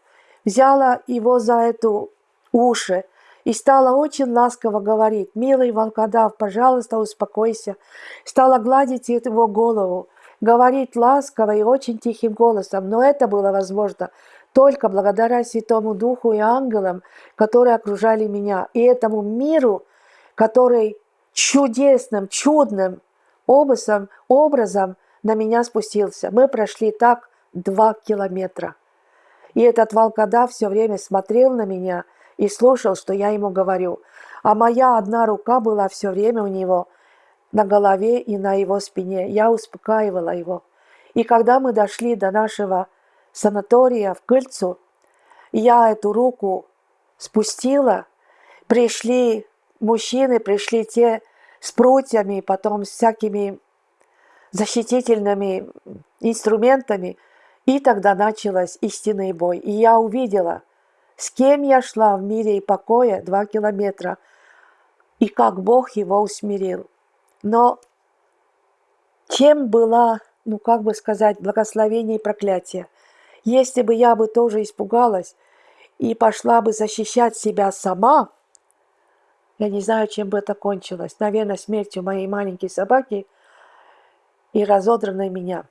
взяла его за эту уши и стала очень ласково говорить, «Милый волкодав, пожалуйста, успокойся». Стала гладить его голову, говорить ласково и очень тихим голосом, но это было возможно только благодаря Святому Духу и ангелам, которые окружали меня, и этому миру, который чудесным, чудным образом, образом на меня спустился. Мы прошли так два километра. И этот волкодав все время смотрел на меня и слушал, что я ему говорю. А моя одна рука была все время у него на голове и на его спине. Я успокаивала его. И когда мы дошли до нашего санатория в Кыльцу, я эту руку спустила, пришли мужчины, пришли те с прутьями, потом с всякими защитительными инструментами, и тогда началась истинный бой. И я увидела, с кем я шла в мире и покое два километра, и как Бог его усмирил. Но чем была, ну как бы сказать, благословение и проклятие? Если бы я бы тоже испугалась и пошла бы защищать себя сама, я не знаю, чем бы это кончилось. Наверное, смертью моей маленькой собаки и разодранной меня.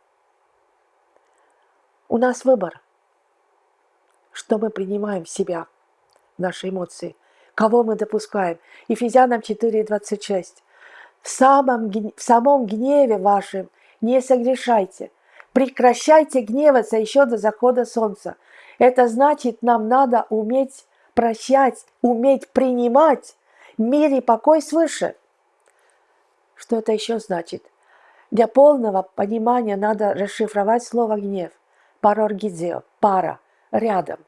У нас выбор, что мы принимаем в себя, наши эмоции, кого мы допускаем. Ефезянам 4.26. В самом, в самом гневе вашем не согрешайте – Прекращайте гневаться еще до захода солнца. Это значит, нам надо уметь прощать, уметь принимать мир и покой свыше. Что это еще значит? Для полного понимания надо расшифровать слово «гнев». Пароргидзио, пара, рядом.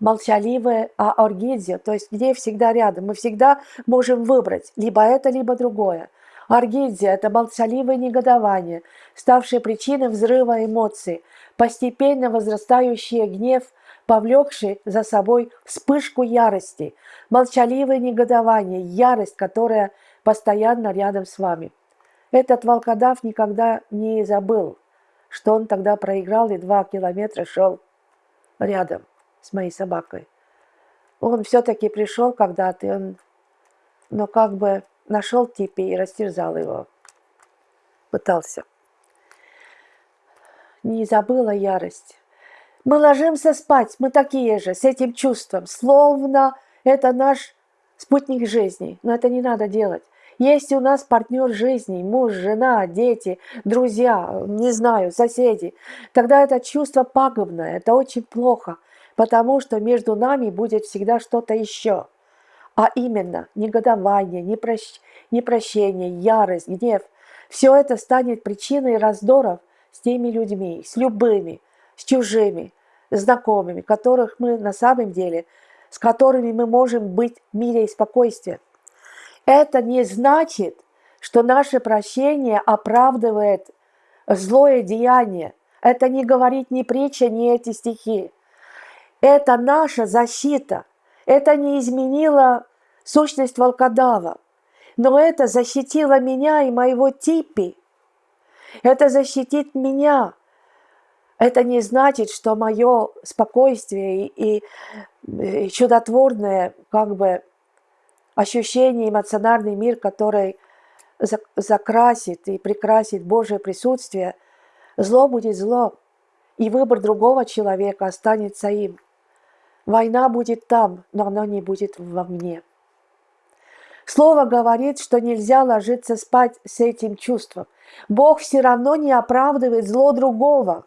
Молчаливое аоргидзио, то есть гнев всегда рядом. Мы всегда можем выбрать либо это, либо другое. Аргидия – это молчаливое негодование, ставшее причиной взрыва эмоций, постепенно возрастающий гнев, повлекший за собой вспышку ярости, молчаливое негодование, ярость, которая постоянно рядом с вами. Этот волкодав никогда не забыл, что он тогда проиграл и два километра шел рядом с моей собакой. Он все-таки пришел когда-то, он, но как бы нашел Типи и растерзал его. Пытался. Не забыла ярость. Мы ложимся спать, мы такие же, с этим чувством, словно это наш спутник жизни. Но это не надо делать. Есть у нас партнер жизни, муж, жена, дети, друзья, не знаю, соседи. Тогда это чувство пагубное, это очень плохо, потому что между нами будет всегда что-то еще а именно негодование, непрощ... непрощение, ярость, гнев. Все это станет причиной раздоров с теми людьми, с любыми, с чужими, знакомыми, которых мы на самом деле, с которыми мы можем быть в мире и спокойствии. Это не значит, что наше прощение оправдывает злое деяние. Это не говорит ни притча, ни эти стихи. Это наша защита. Это не изменило сущность волкодава. Но это защитило меня и моего типи. Это защитит меня. Это не значит, что мое спокойствие и, и чудотворное как бы ощущение, эмоциональный мир, который закрасит и прикрасит Божье присутствие, зло будет зло, и выбор другого человека останется им. Война будет там, но она не будет во мне. Слово говорит, что нельзя ложиться спать с этим чувством. Бог все равно не оправдывает зло другого,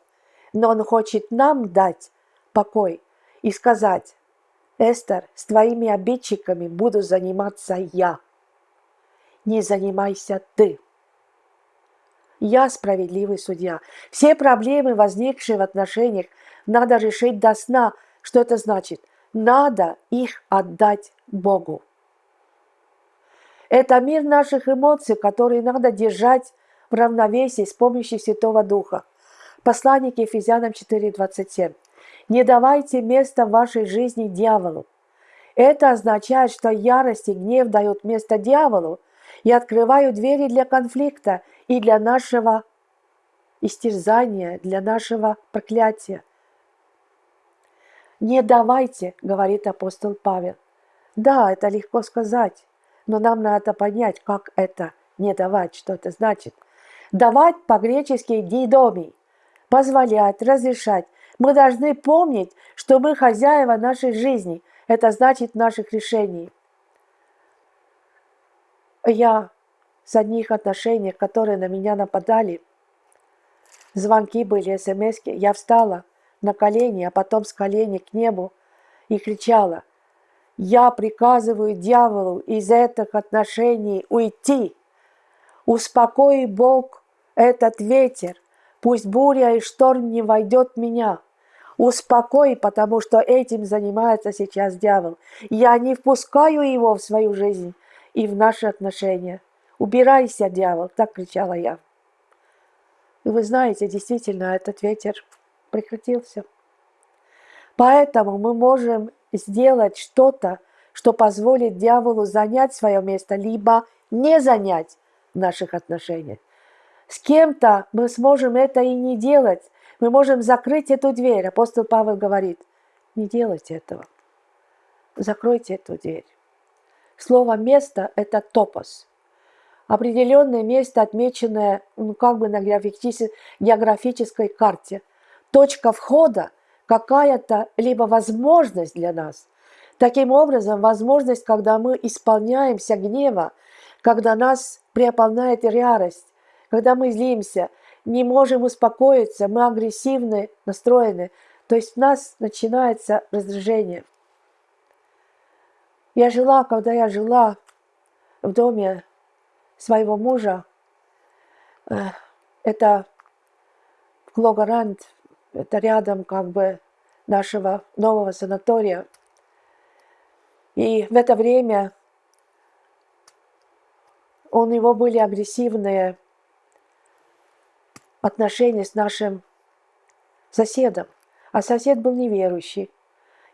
но Он хочет нам дать покой и сказать, Эстер, с твоими обидчиками буду заниматься я. Не занимайся ты. Я справедливый судья. Все проблемы, возникшие в отношениях, надо решить до сна. Что это значит? Надо их отдать Богу. Это мир наших эмоций, которые надо держать в равновесии с помощью Святого Духа. Послание к Ефезянам 4.27. Не давайте места в вашей жизни дьяволу. Это означает, что ярость и гнев дают место дьяволу и открывают двери для конфликта и для нашего истерзания, для нашего проклятия. Не давайте, говорит апостол Павел. Да, это легко сказать. Но нам надо понять, как это не давать, что это значит. Давать по-гречески «дидоми» – позволять, разрешать. Мы должны помнить, что мы хозяева нашей жизни. Это значит наших решений. Я с одних отношений, которые на меня нападали, звонки были, смс я встала на колени, а потом с колени к небу и кричала – я приказываю дьяволу из этих отношений уйти. Успокой, Бог, этот ветер. Пусть буря и шторм не войдет в меня. Успокой, потому что этим занимается сейчас дьявол. Я не впускаю его в свою жизнь и в наши отношения. Убирайся, дьявол, так кричала я. И вы знаете, действительно, этот ветер прекратился. Поэтому мы можем сделать что-то, что позволит дьяволу занять свое место, либо не занять в наших отношениях. С кем-то мы сможем это и не делать. Мы можем закрыть эту дверь. Апостол Павел говорит, не делайте этого. Закройте эту дверь. Слово «место» – это топос. Определенное место, отмеченное ну, как бы на географической карте. Точка входа – какая-то либо возможность для нас. Таким образом, возможность, когда мы исполняемся гнева, когда нас преополняет ярость, когда мы злимся, не можем успокоиться, мы агрессивны настроены, то есть у нас начинается раздражение. Я жила, когда я жила в доме своего мужа, э, это Клогарант, это рядом как бы нашего нового санатория. И в это время у него были агрессивные отношения с нашим соседом. А сосед был неверующий.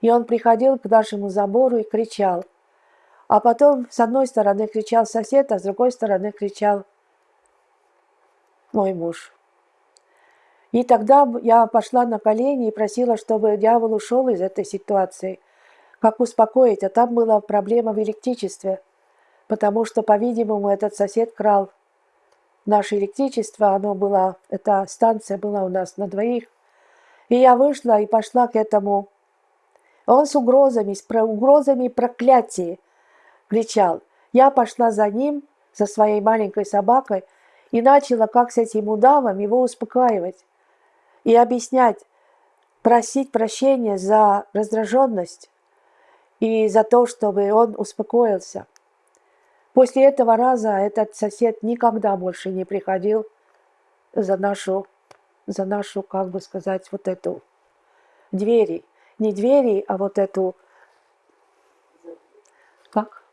И он приходил к нашему забору и кричал. А потом с одной стороны кричал сосед, а с другой стороны кричал мой муж. И тогда я пошла на колени и просила, чтобы дьявол ушел из этой ситуации. Как успокоить? А там была проблема в электричестве, потому что, по-видимому, этот сосед крал наше электричество, оно было, эта станция была у нас на двоих. И я вышла и пошла к этому. Он с угрозами, с угрозами проклятия кричал. Я пошла за ним, за своей маленькой собакой, и начала, как с этим удавом, его успокаивать и объяснять, просить прощения за раздраженность и за то, чтобы он успокоился. После этого раза этот сосед никогда больше не приходил за нашу, за нашу, как бы сказать, вот эту двери. Не двери, а вот эту, как?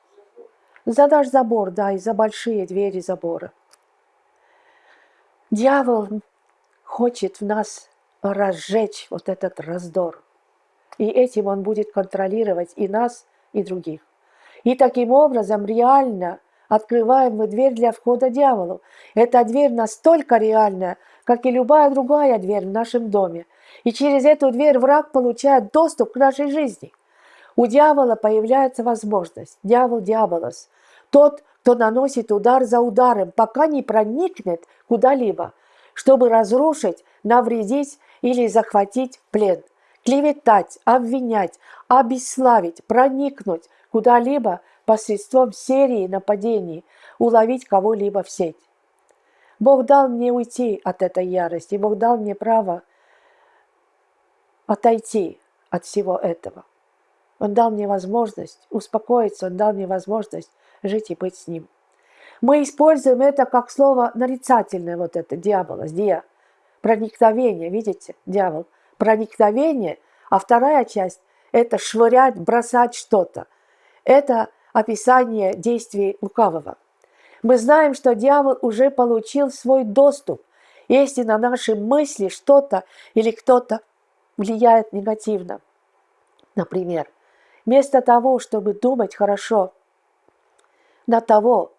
За наш забор, да, и за большие двери забора. Дьявол хочет в нас разжечь вот этот раздор. И этим он будет контролировать и нас, и других. И таким образом реально открываем мы дверь для входа дьяволу. Эта дверь настолько реальная, как и любая другая дверь в нашем доме. И через эту дверь враг получает доступ к нашей жизни. У дьявола появляется возможность, дьявол дьяволос, Тот, кто наносит удар за ударом, пока не проникнет куда-либо, чтобы разрушить, навредить или захватить плен. Клеветать, обвинять, обесславить, проникнуть куда-либо посредством серии нападений, уловить кого-либо в сеть. Бог дал мне уйти от этой ярости, Бог дал мне право отойти от всего этого. Он дал мне возможность успокоиться, Он дал мне возможность жить и быть с Ним. Мы используем это как слово нарицательное, вот это, дьявола, дья, проникновение, видите, дьявол, проникновение, а вторая часть – это швырять, бросать что-то. Это описание действий лукавого. Мы знаем, что дьявол уже получил свой доступ, если на наши мысли что-то или кто-то влияет негативно. Например, вместо того, чтобы думать хорошо на того,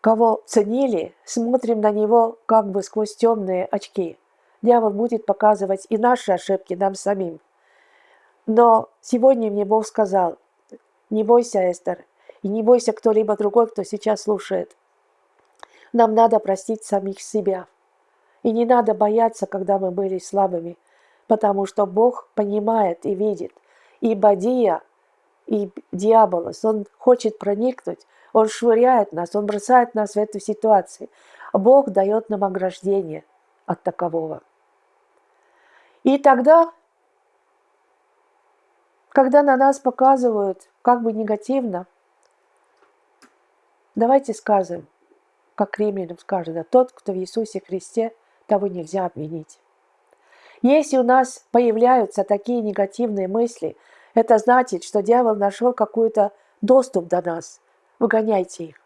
кого ценили, смотрим на него как бы сквозь темные очки. Дьявол будет показывать и наши ошибки нам самим. Но сегодня мне Бог сказал, не бойся, Эстер, и не бойся кто-либо другой, кто сейчас слушает. Нам надо простить самих себя. И не надо бояться, когда мы были слабыми, потому что Бог понимает и видит. И Бадия, и дьяволос, он хочет проникнуть, он швыряет нас, он бросает нас в эту ситуацию. Бог дает нам ограждение от такового. И тогда, когда на нас показывают как бы негативно, давайте скажем, как римлянам сказано, тот, кто в Иисусе Христе, того нельзя обвинить. Если у нас появляются такие негативные мысли, это значит, что дьявол нашел какой-то доступ до нас. Выгоняйте их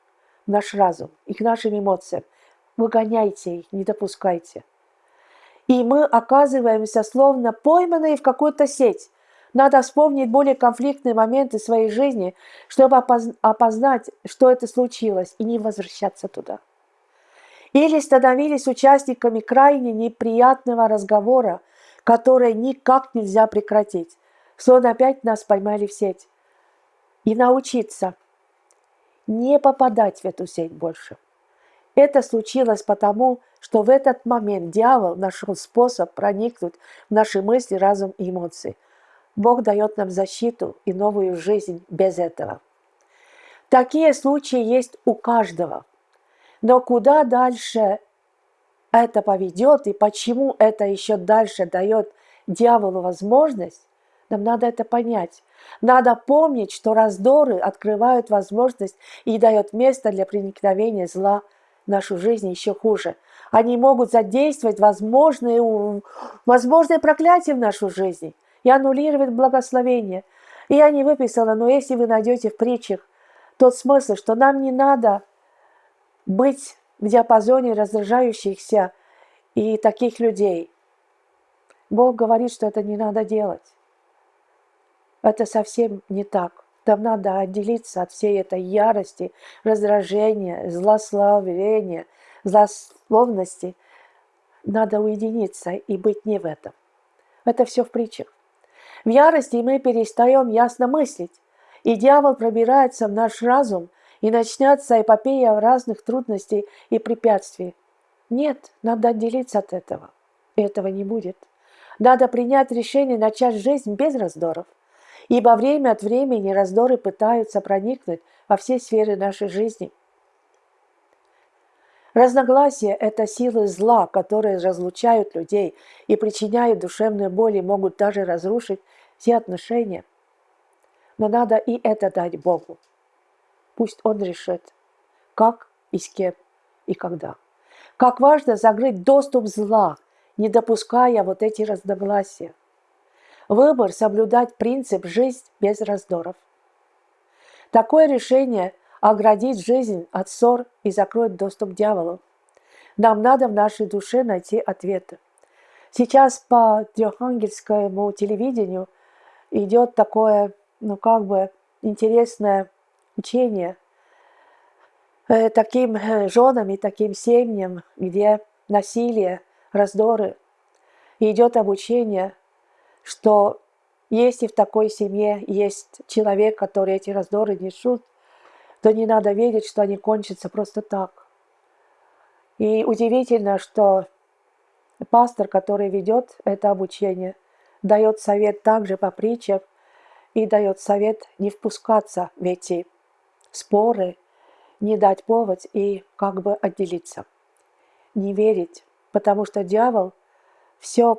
наш разум и к нашим эмоциям. Выгоняйте их, не допускайте. И мы оказываемся словно пойманные в какую-то сеть. Надо вспомнить более конфликтные моменты своей жизни, чтобы опознать, что это случилось, и не возвращаться туда или становились участниками крайне неприятного разговора, который никак нельзя прекратить. Словно опять нас поймали в сеть. И научиться не попадать в эту сеть больше. Это случилось потому, что в этот момент дьявол нашел способ проникнуть в наши мысли, разум и эмоции. Бог дает нам защиту и новую жизнь без этого. Такие случаи есть у каждого – но куда дальше это поведет и почему это еще дальше дает дьяволу возможность, нам надо это понять. Надо помнить, что раздоры открывают возможность и дают место для проникновения зла в нашу жизнь еще хуже. Они могут задействовать возможные, возможные проклятия в нашу жизнь и аннулировать благословение. И я не выписала, но если вы найдете в притчах тот смысл, что нам не надо быть в диапазоне раздражающихся и таких людей. Бог говорит, что это не надо делать. Это совсем не так. Нам надо отделиться от всей этой ярости, раздражения, злословения, злословности. Надо уединиться и быть не в этом. Это все в притчах. В ярости мы перестаем ясно мыслить, и дьявол пробирается в наш разум – и начнется эпопея разных трудностей и препятствий. Нет, надо отделиться от этого. Этого не будет. Надо принять решение начать жизнь без раздоров. Ибо время от времени раздоры пытаются проникнуть во все сферы нашей жизни. Разногласия – это силы зла, которые разлучают людей и причиняют душевную боль и могут даже разрушить все отношения. Но надо и это дать Богу. Пусть он решит, как и с кем и когда. Как важно закрыть доступ зла, не допуская вот эти разногласия. Выбор – соблюдать принцип «жизнь без раздоров». Такое решение оградит жизнь от ссор и закроет доступ к дьяволу. Нам надо в нашей душе найти ответы. Сейчас по трехангельскому телевидению идет такое, ну как бы, интересное учение э, таким э, женам и таким семьям, где насилие, раздоры. Идет обучение, что если в такой семье есть человек, который эти раздоры несут, то не надо верить, что они кончатся просто так. И удивительно, что пастор, который ведет это обучение, дает совет также по притчам и дает совет не впускаться в эти споры, не дать повод и как бы отделиться. Не верить, потому что дьявол все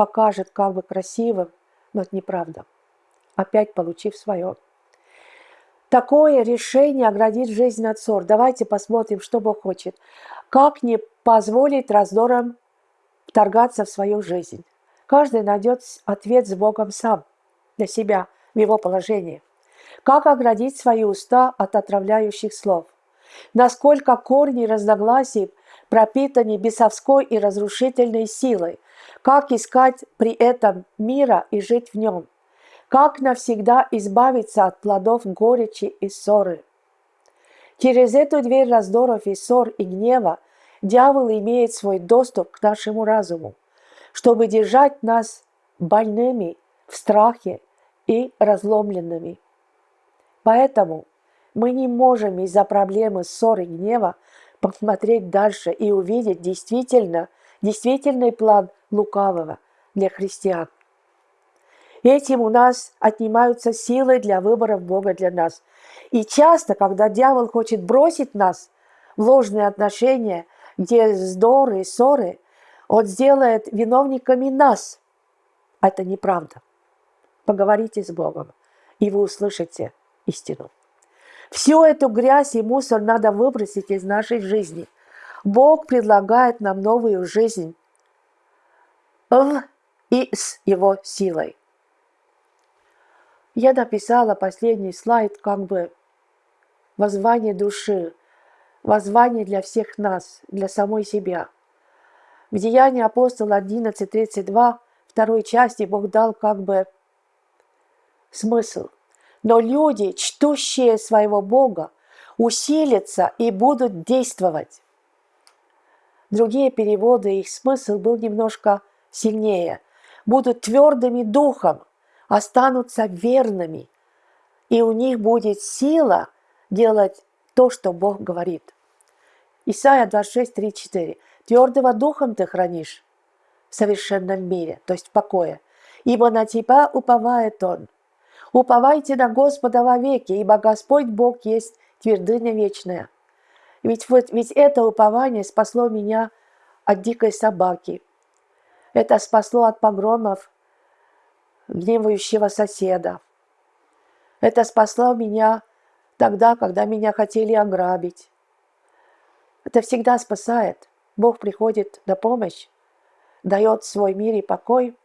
покажет как бы красивым, но это неправда. Опять получив свое. Такое решение оградит жизнь от ссор. Давайте посмотрим, что Бог хочет. Как не позволить раздорам вторгаться в свою жизнь. Каждый найдет ответ с Богом сам, для себя, в его положении. Как оградить свои уста от отравляющих слов? Насколько корни разногласий пропитаны бесовской и разрушительной силой? Как искать при этом мира и жить в нем? Как навсегда избавиться от плодов горечи и ссоры? Через эту дверь раздоров и ссор и гнева дьявол имеет свой доступ к нашему разуму, чтобы держать нас больными в страхе и разломленными. Поэтому мы не можем из-за проблемы ссоры и гнева посмотреть дальше и увидеть действительно, действительный план лукавого для христиан. Этим у нас отнимаются силы для выборов Бога для нас. И часто, когда дьявол хочет бросить нас в ложные отношения, где вздоры и ссоры, он сделает виновниками нас. Это неправда. Поговорите с Богом, и вы услышите истину. Всю эту грязь и мусор надо выбросить из нашей жизни. Бог предлагает нам новую жизнь в и с Его силой. Я написала последний слайд как бы воззвание души, воззвание для всех нас, для самой себя. В Деянии апостола 11.32, второй части, Бог дал как бы смысл. Но люди, чтущие своего Бога, усилятся и будут действовать. Другие переводы, их смысл был немножко сильнее. Будут твердыми духом, останутся верными, и у них будет сила делать то, что Бог говорит. Исайя 26, 3, 4. «Твердого духом ты хранишь в совершенном мире, то есть в покое, ибо на тебя уповает Он. Уповайте на Господа вовеки, ибо Господь Бог есть твердыня вечная». Ведь, вот, ведь это упование спасло меня от дикой собаки. Это спасло от погромов гневающего соседа. Это спасло меня тогда, когда меня хотели ограбить. Это всегда спасает. Бог приходит на помощь, дает свой мир и покой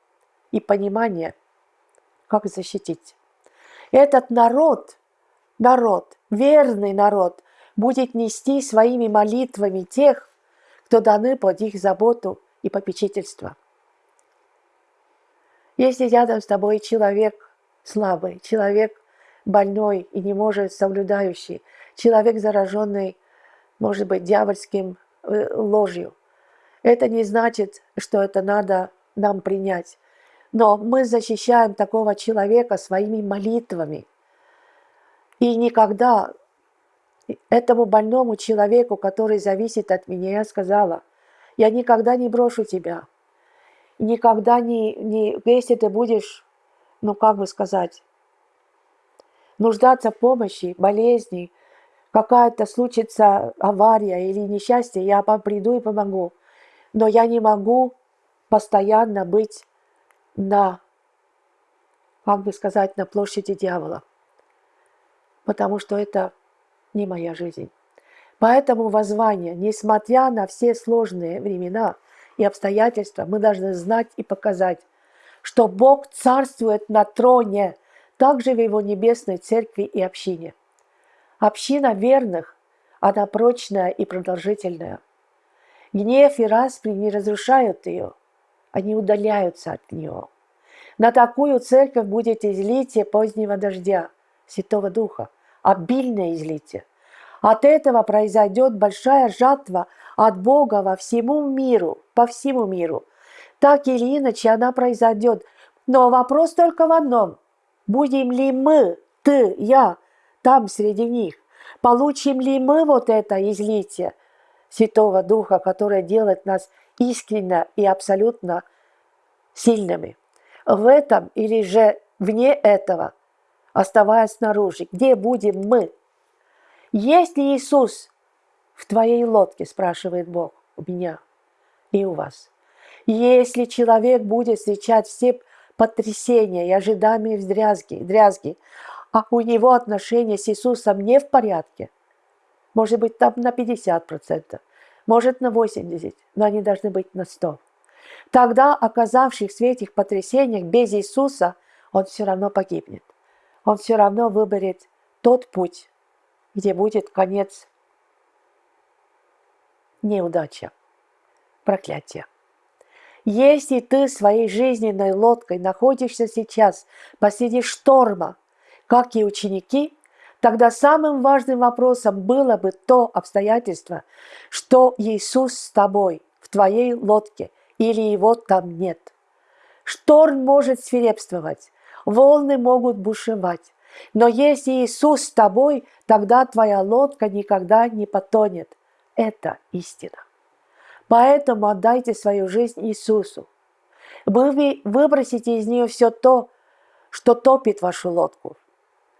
и понимание, как защитить. Этот народ, народ, верный народ, будет нести своими молитвами тех, кто даны под их заботу и попечительство. Если рядом с тобой человек слабый, человек больной и не может соблюдающий, человек зараженный, может быть, дьявольским э, ложью, это не значит, что это надо нам принять. Но мы защищаем такого человека своими молитвами. И никогда этому больному человеку, который зависит от меня, я сказала, я никогда не брошу тебя – никогда не, не, если ты будешь, ну как бы сказать, нуждаться в помощи, болезни, какая-то случится авария или несчастье, я приду и помогу. Но я не могу постоянно быть на, как бы сказать, на площади дьявола, потому что это не моя жизнь. Поэтому воззвание, несмотря на все сложные времена – и обстоятельства, мы должны знать и показать, что Бог царствует на троне, также в Его небесной церкви и общине. Община верных, она прочная и продолжительная. Гнев и распри не разрушают ее, они удаляются от нее. На такую церковь будет излитие позднего дождя, Святого Духа, обильное излитие. От этого произойдет большая жатва от Бога во всему миру, по всему миру. Так или иначе она произойдет. Но вопрос только в одном. Будем ли мы, ты, я, там среди них? Получим ли мы вот это излитие Святого Духа, которое делает нас искренне и абсолютно сильными? В этом или же вне этого, оставаясь снаружи, где будем мы? Есть ли Иисус в твоей лодке, спрашивает Бог у меня и у вас. Если человек будет встречать все потрясения и ожидания дрязги, дрязги, а у него отношения с Иисусом не в порядке, может быть, там на 50%, может на 80%, но они должны быть на 100%. Тогда, оказавшись в этих потрясениях без Иисуса, он все равно погибнет. Он все равно выберет тот путь, где будет конец неудача, проклятие. Если ты своей жизненной лодкой находишься сейчас посреди шторма, как и ученики, тогда самым важным вопросом было бы то обстоятельство, что Иисус с тобой в твоей лодке или его там нет. Шторм может свирепствовать, волны могут бушевать, но если Иисус с тобой, тогда твоя лодка никогда не потонет. Это истина. Поэтому отдайте свою жизнь Иисусу. Вы выбросите из нее все то, что топит вашу лодку,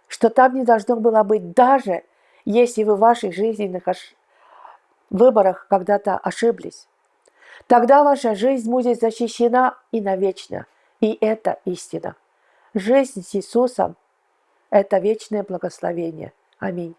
что там не должно было быть, даже если вы в ваших жизненных выборах когда-то ошиблись. Тогда ваша жизнь будет защищена и навечно. И это истина. Жизнь с Иисусом – это вечное благословение. Аминь.